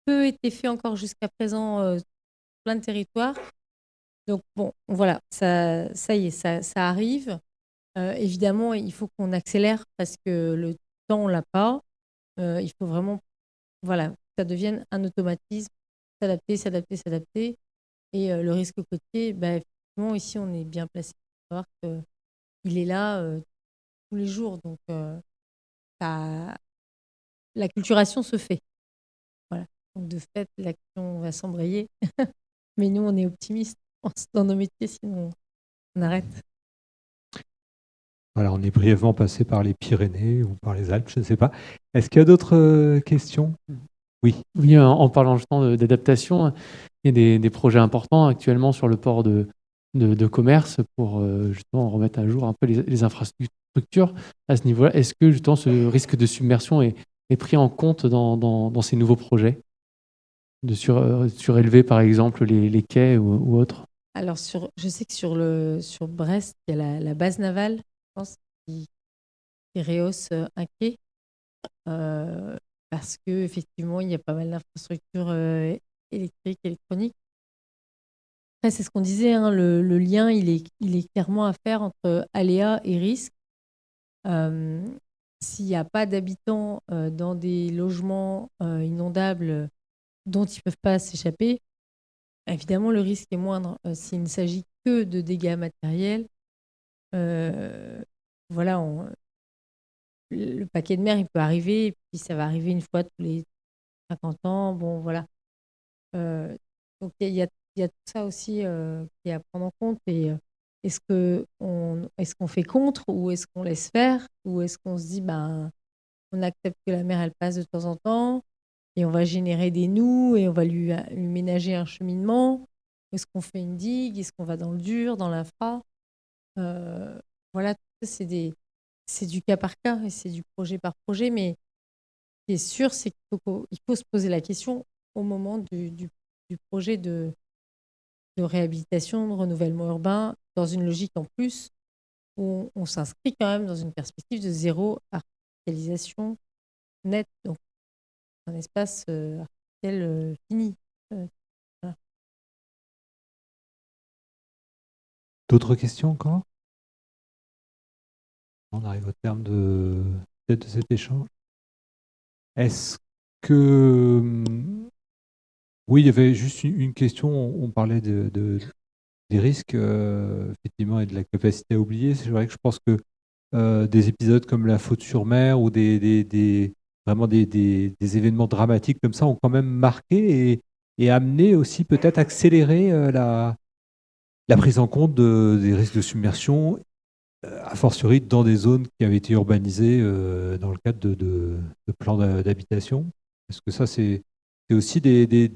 peu été fait encore jusqu'à présent plein de. Donc bon, voilà, ça, ça y est, ça, ça arrive. Euh, évidemment, il faut qu'on accélère parce que le temps, on l'a pas. Euh, il faut vraiment, voilà, ça devienne un automatisme, s'adapter, s'adapter, s'adapter. Et euh, le risque côtier, bah, effectivement, ici, on est bien placé pour savoir qu'il est là tous les jours. Donc, ça, la culturation se fait. Voilà. Donc, de fait, l'action va s'embrayer. <laughs> Mais nous, on est optimistes dans nos métiers, sinon on arrête. Voilà, on est brièvement passé par les Pyrénées ou par les Alpes, je ne sais pas. Est-ce qu'il y a d'autres euh, questions? Oui. Oui, en parlant justement d'adaptation, il y a des, projets importants actuellement sur le port de, de, commerce pour euh, justement remettre à jour un peu les, infrastructures à ce niveau-là. Est-ce que justement ce risque de submersion est, est pris en compte dans, dans, ces nouveaux projets? De sur, euh, surélever par exemple les, les quais ou, autres Alors sur, je sais que sur, le, sur Brest, il y a la base navale pense, qui, rehausse euh, un quai. Euh, parce qu'effectivement, il y a pas mal d'infrastructures euh, électriques, électroniques. Après, c'est ce qu'on disait, hein, le, lien, il est, il est clairement à faire entre aléa et risque. S'il n'y a pas d'habitants dans des logements inondables dont ils ne peuvent pas s'échapper, évidemment, le risque est moindre. S'il ne s'agit que de dégâts matériels, euh, voilà, le paquet de mer, il peut arriver, et puis ça va arriver une fois tous les 50 ans. Bon, voilà. Euh, donc il y, a, tout ça aussi euh, qui est à prendre en compte. Et est-ce qu'on est fait contre ou est-ce qu'on laisse faire ou est-ce qu'on se dit ben on accepte que la mer elle passe de temps en temps et on va générer des nœuds et on va lui, ménager un cheminement Est-ce qu'on fait une digue? Est-ce qu'on va dans le dur, dans l'infra? Euh, voilà, c'est des, c'est du cas par cas et c'est du projet par projet. Mais ce qui est sûr, c'est qu'il faut, se poser la question au moment du, projet de, réhabilitation, de renouvellement urbain, dans une logique en plus où on, s'inscrit quand même dans une perspective de zéro artificialisation nette. Donc, un espace euh, artificiel euh, fini. D'autres questions encore On arrive au terme de, de cet échange. Est-ce que... Oui, il y avait juste une question. On parlait de, des risques, euh, effectivement, et de la capacité à oublier. C'est vrai que je pense que euh, des épisodes comme la faute sur mer ou des, vraiment des, événements dramatiques comme ça ont quand même marqué et, amené aussi peut-être accélérer euh, la, prise en compte des risques de submersion, euh, a fortiori dans des zones qui avaient été urbanisées euh, dans le cadre de, plans d'habitation. Parce que ça, c'est aussi des,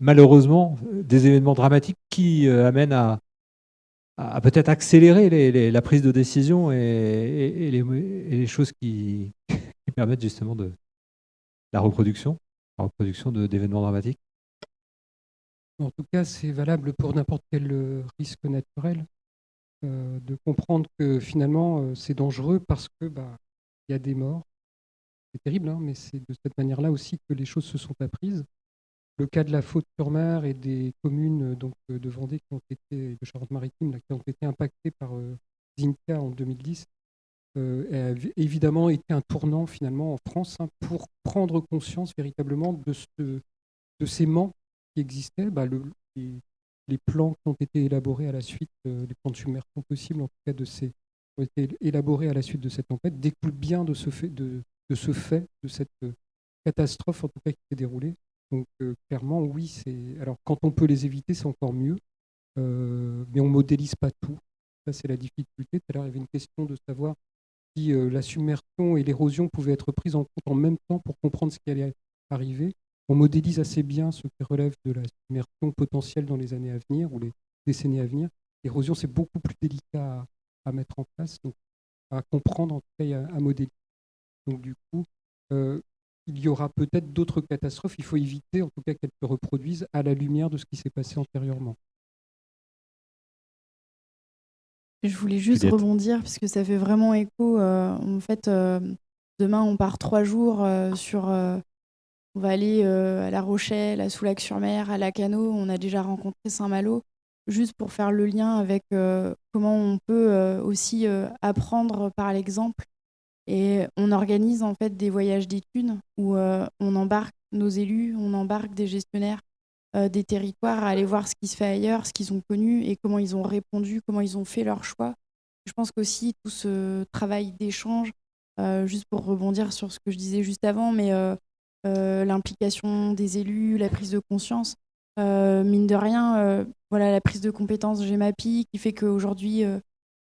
malheureusement des événements dramatiques qui amènent à, peut-être accélérer la prise de décision et, les, choses <laughs> qui, permettent justement de la reproduction, la reproduction d'événements dramatiques? En tout cas, c'est valable pour n'importe quel euh, risque naturel euh, de comprendre que finalement, euh, c'est dangereux parce que bah, il y a des morts. C'est terrible, hein, mais c'est de cette manière-là aussi que les choses se sont apprises. Le cas de la faute-sur-mer et des communes donc, de Vendée qui ont été, de Charente-Maritime, qui ont été impactées par Zinka en 2010, a évidemment été un tournant finalement en France hein, pour prendre conscience véritablement de, ce, de ces manques existait, bah, les, plans qui ont été élaborés à la suite, euh, les plans de submersion possibles, en tout cas de ces, ont été élaborés à la suite de cette tempête, découlent bien de ce fait, de, ce fait, de cette euh, catastrophe en tout cas qui s'est déroulée. Donc euh, clairement, oui, c'est. Alors quand on peut les éviter, c'est encore mieux, mais on modélise pas tout. Ça, c'est la difficulté. Tout à l'heure, il y avait une question de savoir si la submersion et l'érosion pouvaient être prises en compte en même temps pour comprendre ce qui allait arriver on modélise assez bien ce qui relève de la submersion potentielle dans les années à venir ou les décennies à venir. L'érosion, c'est beaucoup plus délicat à, mettre en place, donc à comprendre, en tout cas, à, modéliser. Donc, du coup, euh, il y aura peut-être d'autres catastrophes. Il faut éviter, en tout cas, qu'elles se reproduisent à la lumière de ce qui s'est passé antérieurement. Je voulais juste rebondir, parce que ça fait vraiment écho. Euh, en fait, euh, demain, on part trois jours sur on va aller à La Rochelle, à Soulac-sur-Mer, à Lacano, on a déjà rencontré Saint-Malo, juste pour faire le lien avec comment on peut aussi apprendre par l'exemple. Et on organise en fait des voyages d'études où on embarque nos élus, on embarque des gestionnaires des territoires à aller voir ce qui se fait ailleurs, ce qu'ils ont connu et comment ils ont répondu, comment ils ont fait leur choix. Je pense qu'aussi tout ce travail d'échange, juste pour rebondir sur ce que je disais juste avant, mais euh, l'implication des élus, la prise de conscience. Euh, mine de rien, euh, voilà la prise de compétences GEMAPI qui fait qu'aujourd'hui,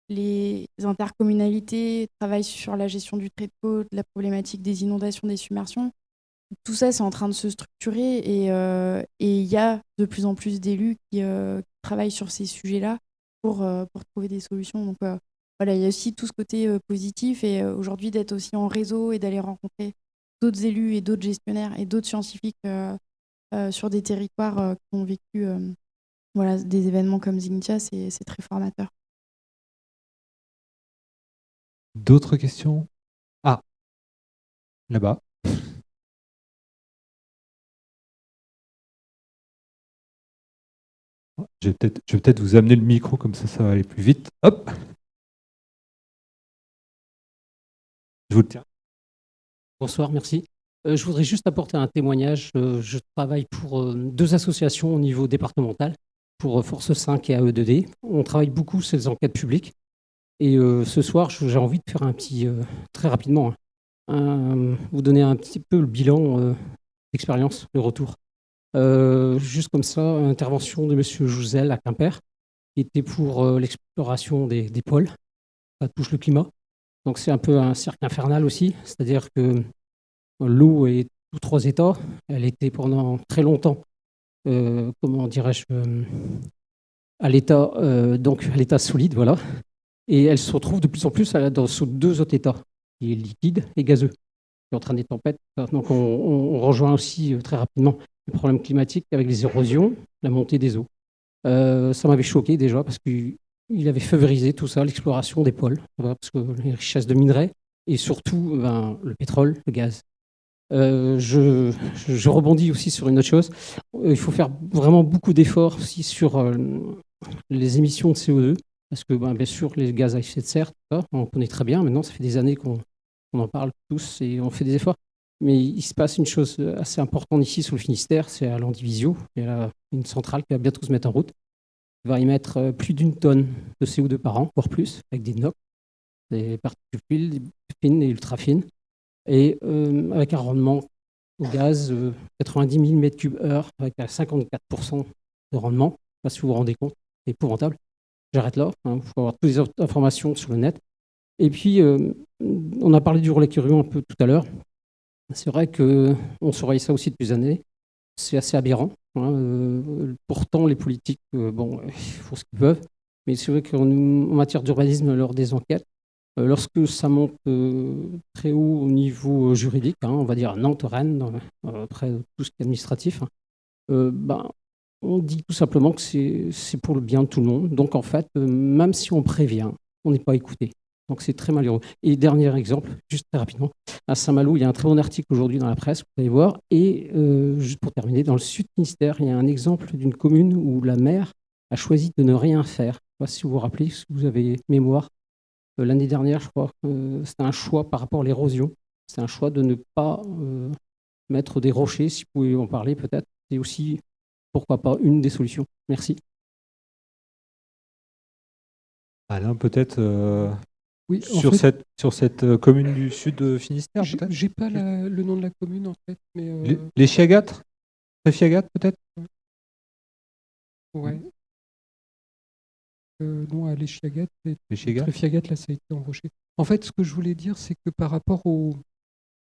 les intercommunalités travaillent sur la gestion du trait de côte, la problématique des inondations, des submersions. Tout ça, c'est en train de se structurer et il y a de plus en plus d'élus qui, travaillent sur ces sujets-là pour, pour trouver des solutions. Donc voilà, il y a aussi tout ce côté positif et aujourd'hui d'être aussi en réseau et d'aller rencontrer d'autres élus et d'autres gestionnaires et d'autres scientifiques euh, euh, sur des territoires euh, qui ont vécu voilà, des événements comme Zignitia, c'est très formateur. D'autres questions? Ah, là-bas. Je vais peut-être peut vous amener le micro, comme ça, ça va aller plus vite. Hop Je vous le tiens. Bonsoir, merci. Euh, je voudrais juste apporter un témoignage. Euh, je travaille pour euh, deux associations au niveau départemental, pour Force 5 et AE2D. On travaille beaucoup sur les enquêtes publiques. Et ce soir, j'ai envie de faire un petit, très rapidement, hein, vous donner un petit peu le bilan d'expérience, le retour. Juste comme ça, intervention de M. Jouzel à Quimper, qui était pour l'exploration des, des pôles. Ça touche le climat. Donc c'est un peu un cercle infernal aussi, c'est-à-dire que l'eau est tous trois états. Elle était pendant très longtemps, euh, comment dirais-je, euh, à l'état euh, donc à l'état solide, voilà. Et elle se retrouve de plus en plus dans sous deux autres états, qui est liquide et gazeux, qui est en train des tempêtes. Donc on, rejoint aussi très rapidement les problèmes climatiques avec les érosions, la montée des eaux. ça m'avait choqué déjà parce que il avait favorisé tout ça, l'exploration des pôles, parce que les richesses de minerais et surtout ben, le pétrole, le gaz. Euh, je, je, rebondis aussi sur une autre chose. Il faut faire vraiment beaucoup d'efforts aussi sur euh, les émissions de CO2, parce que ben, bien sûr, les gaz à effet de serre, on connaît très bien. Maintenant, ça fait des années qu'on en parle tous et on fait des efforts. Mais il se passe une chose assez importante ici sur le Finistère, c'est à l'Andivisio. Il y a une centrale qui va bientôt se mettre en route va y mettre euh, plus d'une tonne de CO2 par an, voire plus, avec des NOx, des particules fines et ultra fines, et euh, avec un rendement au gaz 90 000 m3 avec 54% de rendement. Je sais pas si vous vous rendez compte, c'est épouvantable. J'arrête là, il hein, faut avoir toutes les informations sur le net. Et puis, euh, on a parlé du relais curieux un peu tout à l'heure. C'est vrai qu'on surveille ça aussi depuis des années. C'est assez aberrant. Hein, euh, pourtant, les politiques, euh, bon, font ce qu'ils peuvent. Mais c'est vrai qu'en matière d'urbanisme, lors des enquêtes, euh, lorsque ça monte très haut au niveau juridique, hein, on va dire Nantes, Rennes, après tout ce qui est administratif, hein, ben, on dit tout simplement que c'est pour le bien de tout le monde. Donc en fait, même si on prévient, on n'est pas écouté. Donc c'est très malheureux. Et dernier exemple, juste très rapidement, à Saint-Malo, il y a un très bon article aujourd'hui dans la presse, vous allez voir. Et euh, juste pour terminer, dans le sud Ministère, il y a un exemple d'une commune où la maire a choisi de ne rien faire. Je ne sais pas si vous vous rappelez, si vous avez mémoire. Euh, l'année dernière, je crois, euh, c'était un choix par rapport à l'érosion. C'est un choix de ne pas mettre des rochers, si vous pouvez en parler peut-être. C'est aussi, pourquoi pas, une des solutions. Merci. Alain, peut-être oui, sur, cette, sur cette euh, commune du sud de Finistère, peut-être? J'ai pas le nom de la commune, en fait. Mais euh... Les, les Chiagates? Peut-être? Ouais. Euh, non, à les Chiagates, les là, ça a été embauché. En fait, ce que je voulais dire, c'est que par rapport au,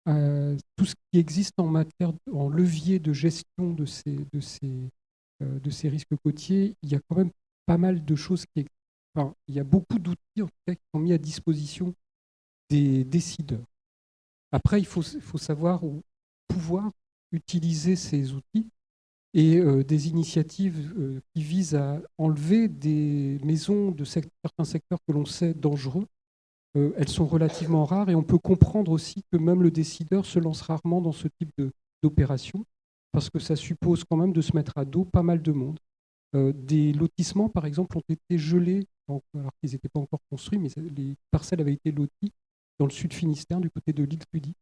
à tout ce qui existe en matière, en levier de gestion de ces, de ces, euh, de ces risques côtiers, il y a quand même pas mal de choses qui, il y a beaucoup d'outils qui sont mis à disposition des décideurs. Après, il faut, savoir ou pouvoir utiliser ces outils et euh, des initiatives euh, qui visent à enlever des maisons de certains secteurs que l'on sait dangereux. Euh, elles sont relativement rares et on peut comprendre aussi que même le décideur se lance rarement dans ce type d'opération, parce que ça suppose quand même de se mettre à dos pas mal de monde. Des lotissements, par exemple, ont été gelés, alors qu'ils n'étaient pas encore construits, mais les parcelles avaient été loties dans le sud Finistère, du côté de l'île.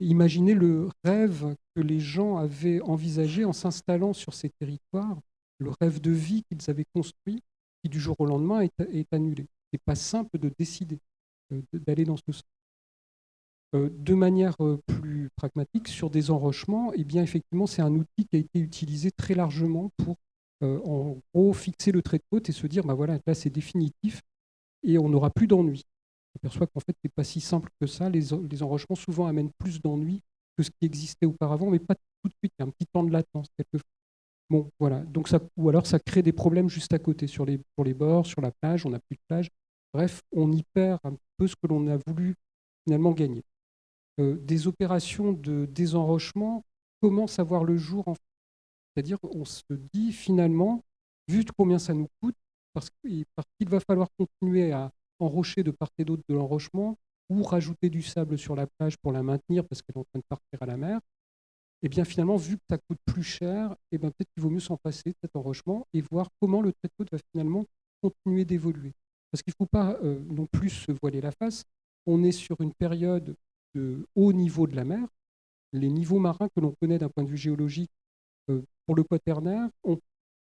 Imaginez le rêve que les gens avaient envisagé en s'installant sur ces territoires, le rêve de vie qu'ils avaient construit, qui du jour au lendemain est, est annulé. Ce n'est pas simple de décider euh, d'aller dans ce sens. Euh, de manière euh, plus pragmatique, sur des enrochements, eh bien, effectivement, c'est un outil qui a été utilisé très largement pour, en gros, fixer le trait de côte et se dire, bah voilà, là, c'est définitif et on n'aura plus d'ennui. On s'aperçoit qu'en fait, ce n'est pas si simple que ça. Les, enrochements, souvent, amènent plus d'ennui que ce qui existait auparavant, mais pas tout de suite. Il y a un petit temps de latence, quelquefois. Bon, voilà. Donc ça, ou alors, ça crée des problèmes juste à côté, sur les, sur les bords, sur la plage, on n'a plus de plage. Bref, on y perd un peu ce que l'on a voulu finalement gagner. Euh, des opérations de désenrochement commencent à voir le jour. En C'est-à-dire on se dit finalement, vu combien ça nous coûte, parce qu'il va falloir continuer à enrocher de part et d'autre de l'enrochement, ou rajouter du sable sur la plage pour la maintenir parce qu'elle est en train de partir à la mer, et eh bien finalement, vu que ça coûte plus cher, eh bien peut-être qu'il vaut mieux s'en passer de cet enrochement et voir comment le trait de côte va finalement continuer d'évoluer. Parce qu'il ne faut pas euh, non plus se voiler la face. On est sur une période de haut niveau de la mer. Les niveaux marins que l'on connaît d'un point de vue géologique pour le quaternaire ont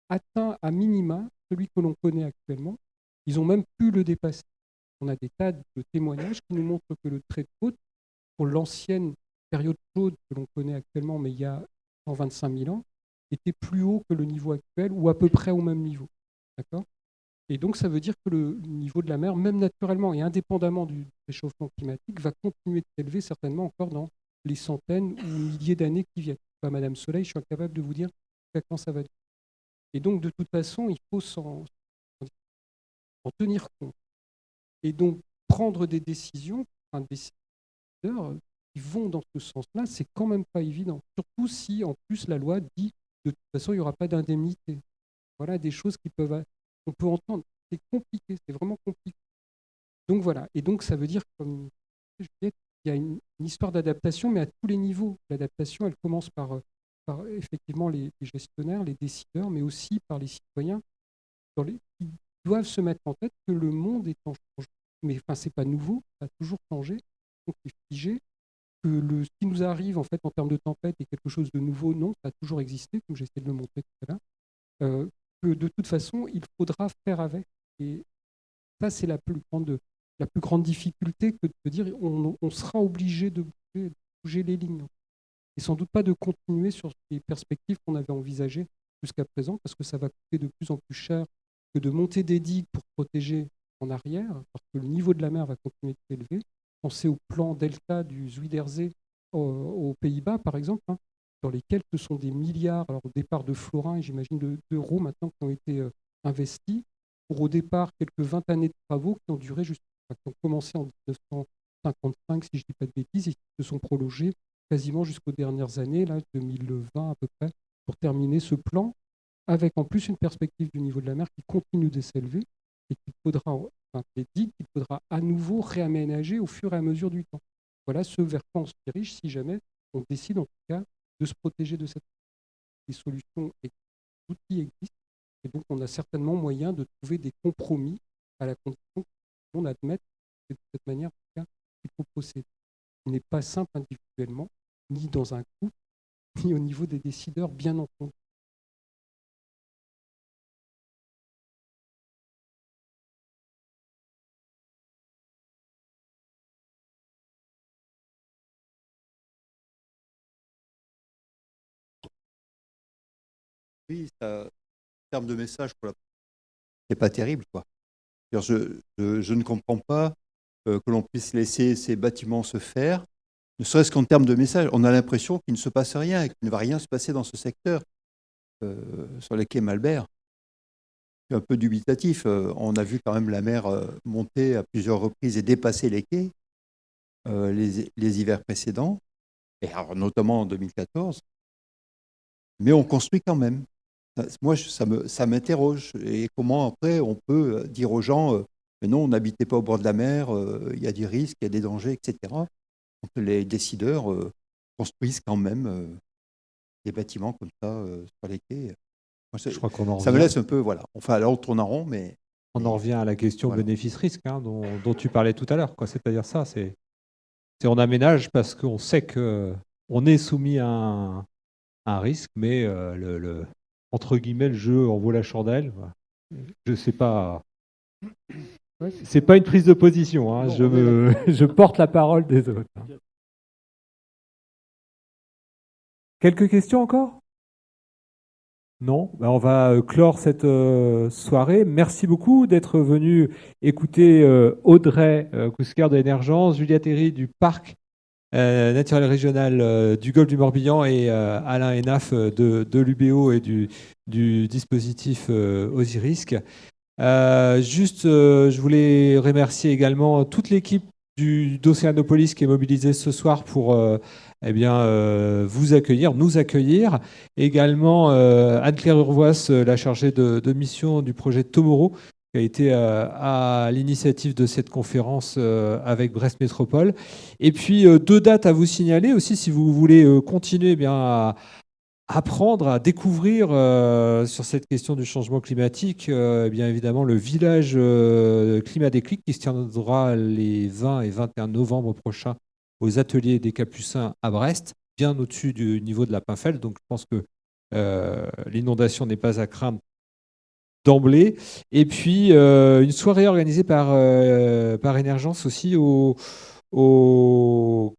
atteint à minima celui que l'on connaît actuellement. Ils ont même pu le dépasser. On a des tas de témoignages qui nous montrent que le trait de côte, pour l'ancienne période chaude que l'on connaît actuellement, mais il y a 125 000 ans, était plus haut que le niveau actuel ou à peu près au même niveau. D'accord? Et donc, ça veut dire que le niveau de la mer, même naturellement et indépendamment du réchauffement climatique, va continuer de s'élever certainement encore dans les centaines ou milliers d'années qui viennent. Madame Soleil, je suis incapable de vous dire quand ça va. Et donc, de toute façon, il faut s'en tenir compte. Et donc, prendre des décisions, enfin, des décideurs qui vont dans ce sens-là, c'est quand même pas évident. Surtout si, en plus, la loi dit de toute façon, il n'y aura pas d'indemnité. Voilà des choses qui peuvent on peut entendre. C'est compliqué, c'est vraiment compliqué. Donc voilà. Et donc ça veut dire, comme disais, il y a une, histoire d'adaptation, mais à tous les niveaux. L'adaptation, elle commence par, par effectivement les, gestionnaires, les décideurs, mais aussi par les citoyens qui doivent se mettre en tête que le monde est en changement. Mais enfin, c'est pas nouveau, ça a toujours changé, donc c'est figé. Que le, ce qui nous arrive en fait en termes de tempête est quelque chose de nouveau, non, ça a toujours existé, comme j'essaie de le montrer tout à l'heure. Euh, de toute façon, il faudra faire avec. Et ça, c'est la plus grande, la plus grande difficulté que de dire on, sera obligé de bouger, les lignes. Et sans doute pas de continuer sur les perspectives qu'on avait envisagées jusqu'à présent, parce que ça va coûter de plus en plus cher que de monter des digues pour protéger en arrière, parce que le niveau de la mer va continuer de s'élever. Pensez au plan delta du Zuiderzee aux, Pays-Bas, par exemple. Hein dans lesquels ce sont des milliards, alors au départ de florins, j'imagine d'euros maintenant qui ont été euh, investis, pour au départ quelques 20 années de travaux qui ont duré qui ont commencé en 1955, si je ne dis pas de bêtises, et qui se sont prolongés quasiment jusqu'aux dernières années, là, 2020 à peu près, pour terminer ce plan, avec en plus une perspective du niveau de la mer qui continue de s'élever et qu'il faudra, enfin, qu'il faudra à nouveau réaménager au fur et à mesure du temps. Voilà ce vers quoi on se dirige si jamais on décide en tout cas de se protéger de cette les solutions et outils existent. Et donc, on a certainement moyen de trouver des compromis à la condition admette que de cette manière qu'il faut procéder. N'est pas simple individuellement, ni dans un groupe, <laughs> ni au niveau des décideurs, bien entendu. oui, ça, en termes de message, c'est pas terrible. Quoi. Je, je, ne comprends pas euh, que l'on puisse laisser ces bâtiments se faire, ne serait-ce qu'en termes de message. On a l'impression qu'il ne se passe rien, qu'il ne va rien se passer dans ce secteur, euh, sur les quais Malbert. C'est un peu dubitatif. Euh, on a vu quand même la mer monter à plusieurs reprises et dépasser les quais les, les, hivers précédents, et notamment en 2014. Mais on construit quand même. Moi, ça m'interroge. Et comment après on peut euh, dire aux gens, euh, mais non, n'habitez pas au bord de la mer, euh, il y a des risques, il y a des dangers, etc. les décideurs construisent quand même des bâtiments comme ça sur les quais. Moi, c'est- Je crois qu'on en ça me laisse un peu, voilà. Enfin, là, on tourne en rond, mais On en revient à la question Voilà. bénéfice-risque hein, dont, dont tu parlais tout à l'heure. C'est-à-dire ça, c'est on aménage parce qu'on sait que on est soumis à un, à un risque, mais le, le- entre guillemets le jeu en vaut la chandelle. Voilà. Je sais pas. C'est pas une prise de position. hein. Je, me- <laughs> porte la parole des autres. Quelques questions encore? Non? Ben, On va euh, clore cette euh, soirée. Merci beaucoup d'être venu écouter euh, Audrey euh, Cousquer de Énergence, Julia Terry du Parc euh, naturel régional euh, du Golfe du Morbihan et euh, Alain Enaf euh, de, l'UBO et du, dispositif Osirisque. Juste, je voulais remercier également toute l'équipe d'Océanopolis qui est mobilisée ce soir pour eh bien, vous accueillir, nous accueillir. Également Anne-Claire Urvoas, euh, la chargée de, de mission du projet Tomorrow, qui a été euh, à l'initiative de cette conférence euh, avec Brest Métropole. Et puis euh, deux dates à vous signaler aussi si vous voulez continuer eh bien, à apprendre à découvrir sur cette question du changement climatique, euh, bien évidemment le village Climat Déclic qui se tiendra les 20 et 21 novembre prochains aux ateliers des Capucins à Brest, bien au-dessus du niveau de la Pinfel. Donc je pense que l'inondation n'est pas à craindre d'emblée. Et puis euh, une soirée organisée par, euh, par Énergence aussi au, au,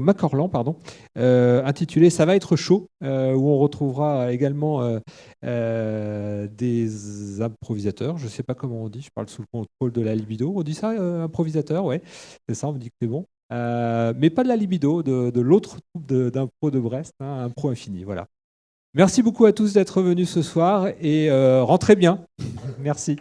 Macorlan, pardon, euh, intitulée Ça va être chaud, où on retrouvera également des improvisateurs. Je ne sais pas comment on dit, je parle sous le contrôle de la libido. On dit ça, improvisateur, ouais, c'est ça, on me dit que c'est bon. Mais pas de la libido, de, de l'autre troupe de- d'impro de, Brest, hein, Impro Infini. Voilà. Merci beaucoup à tous d'être venus ce soir et euh, rentrez bien. Merci.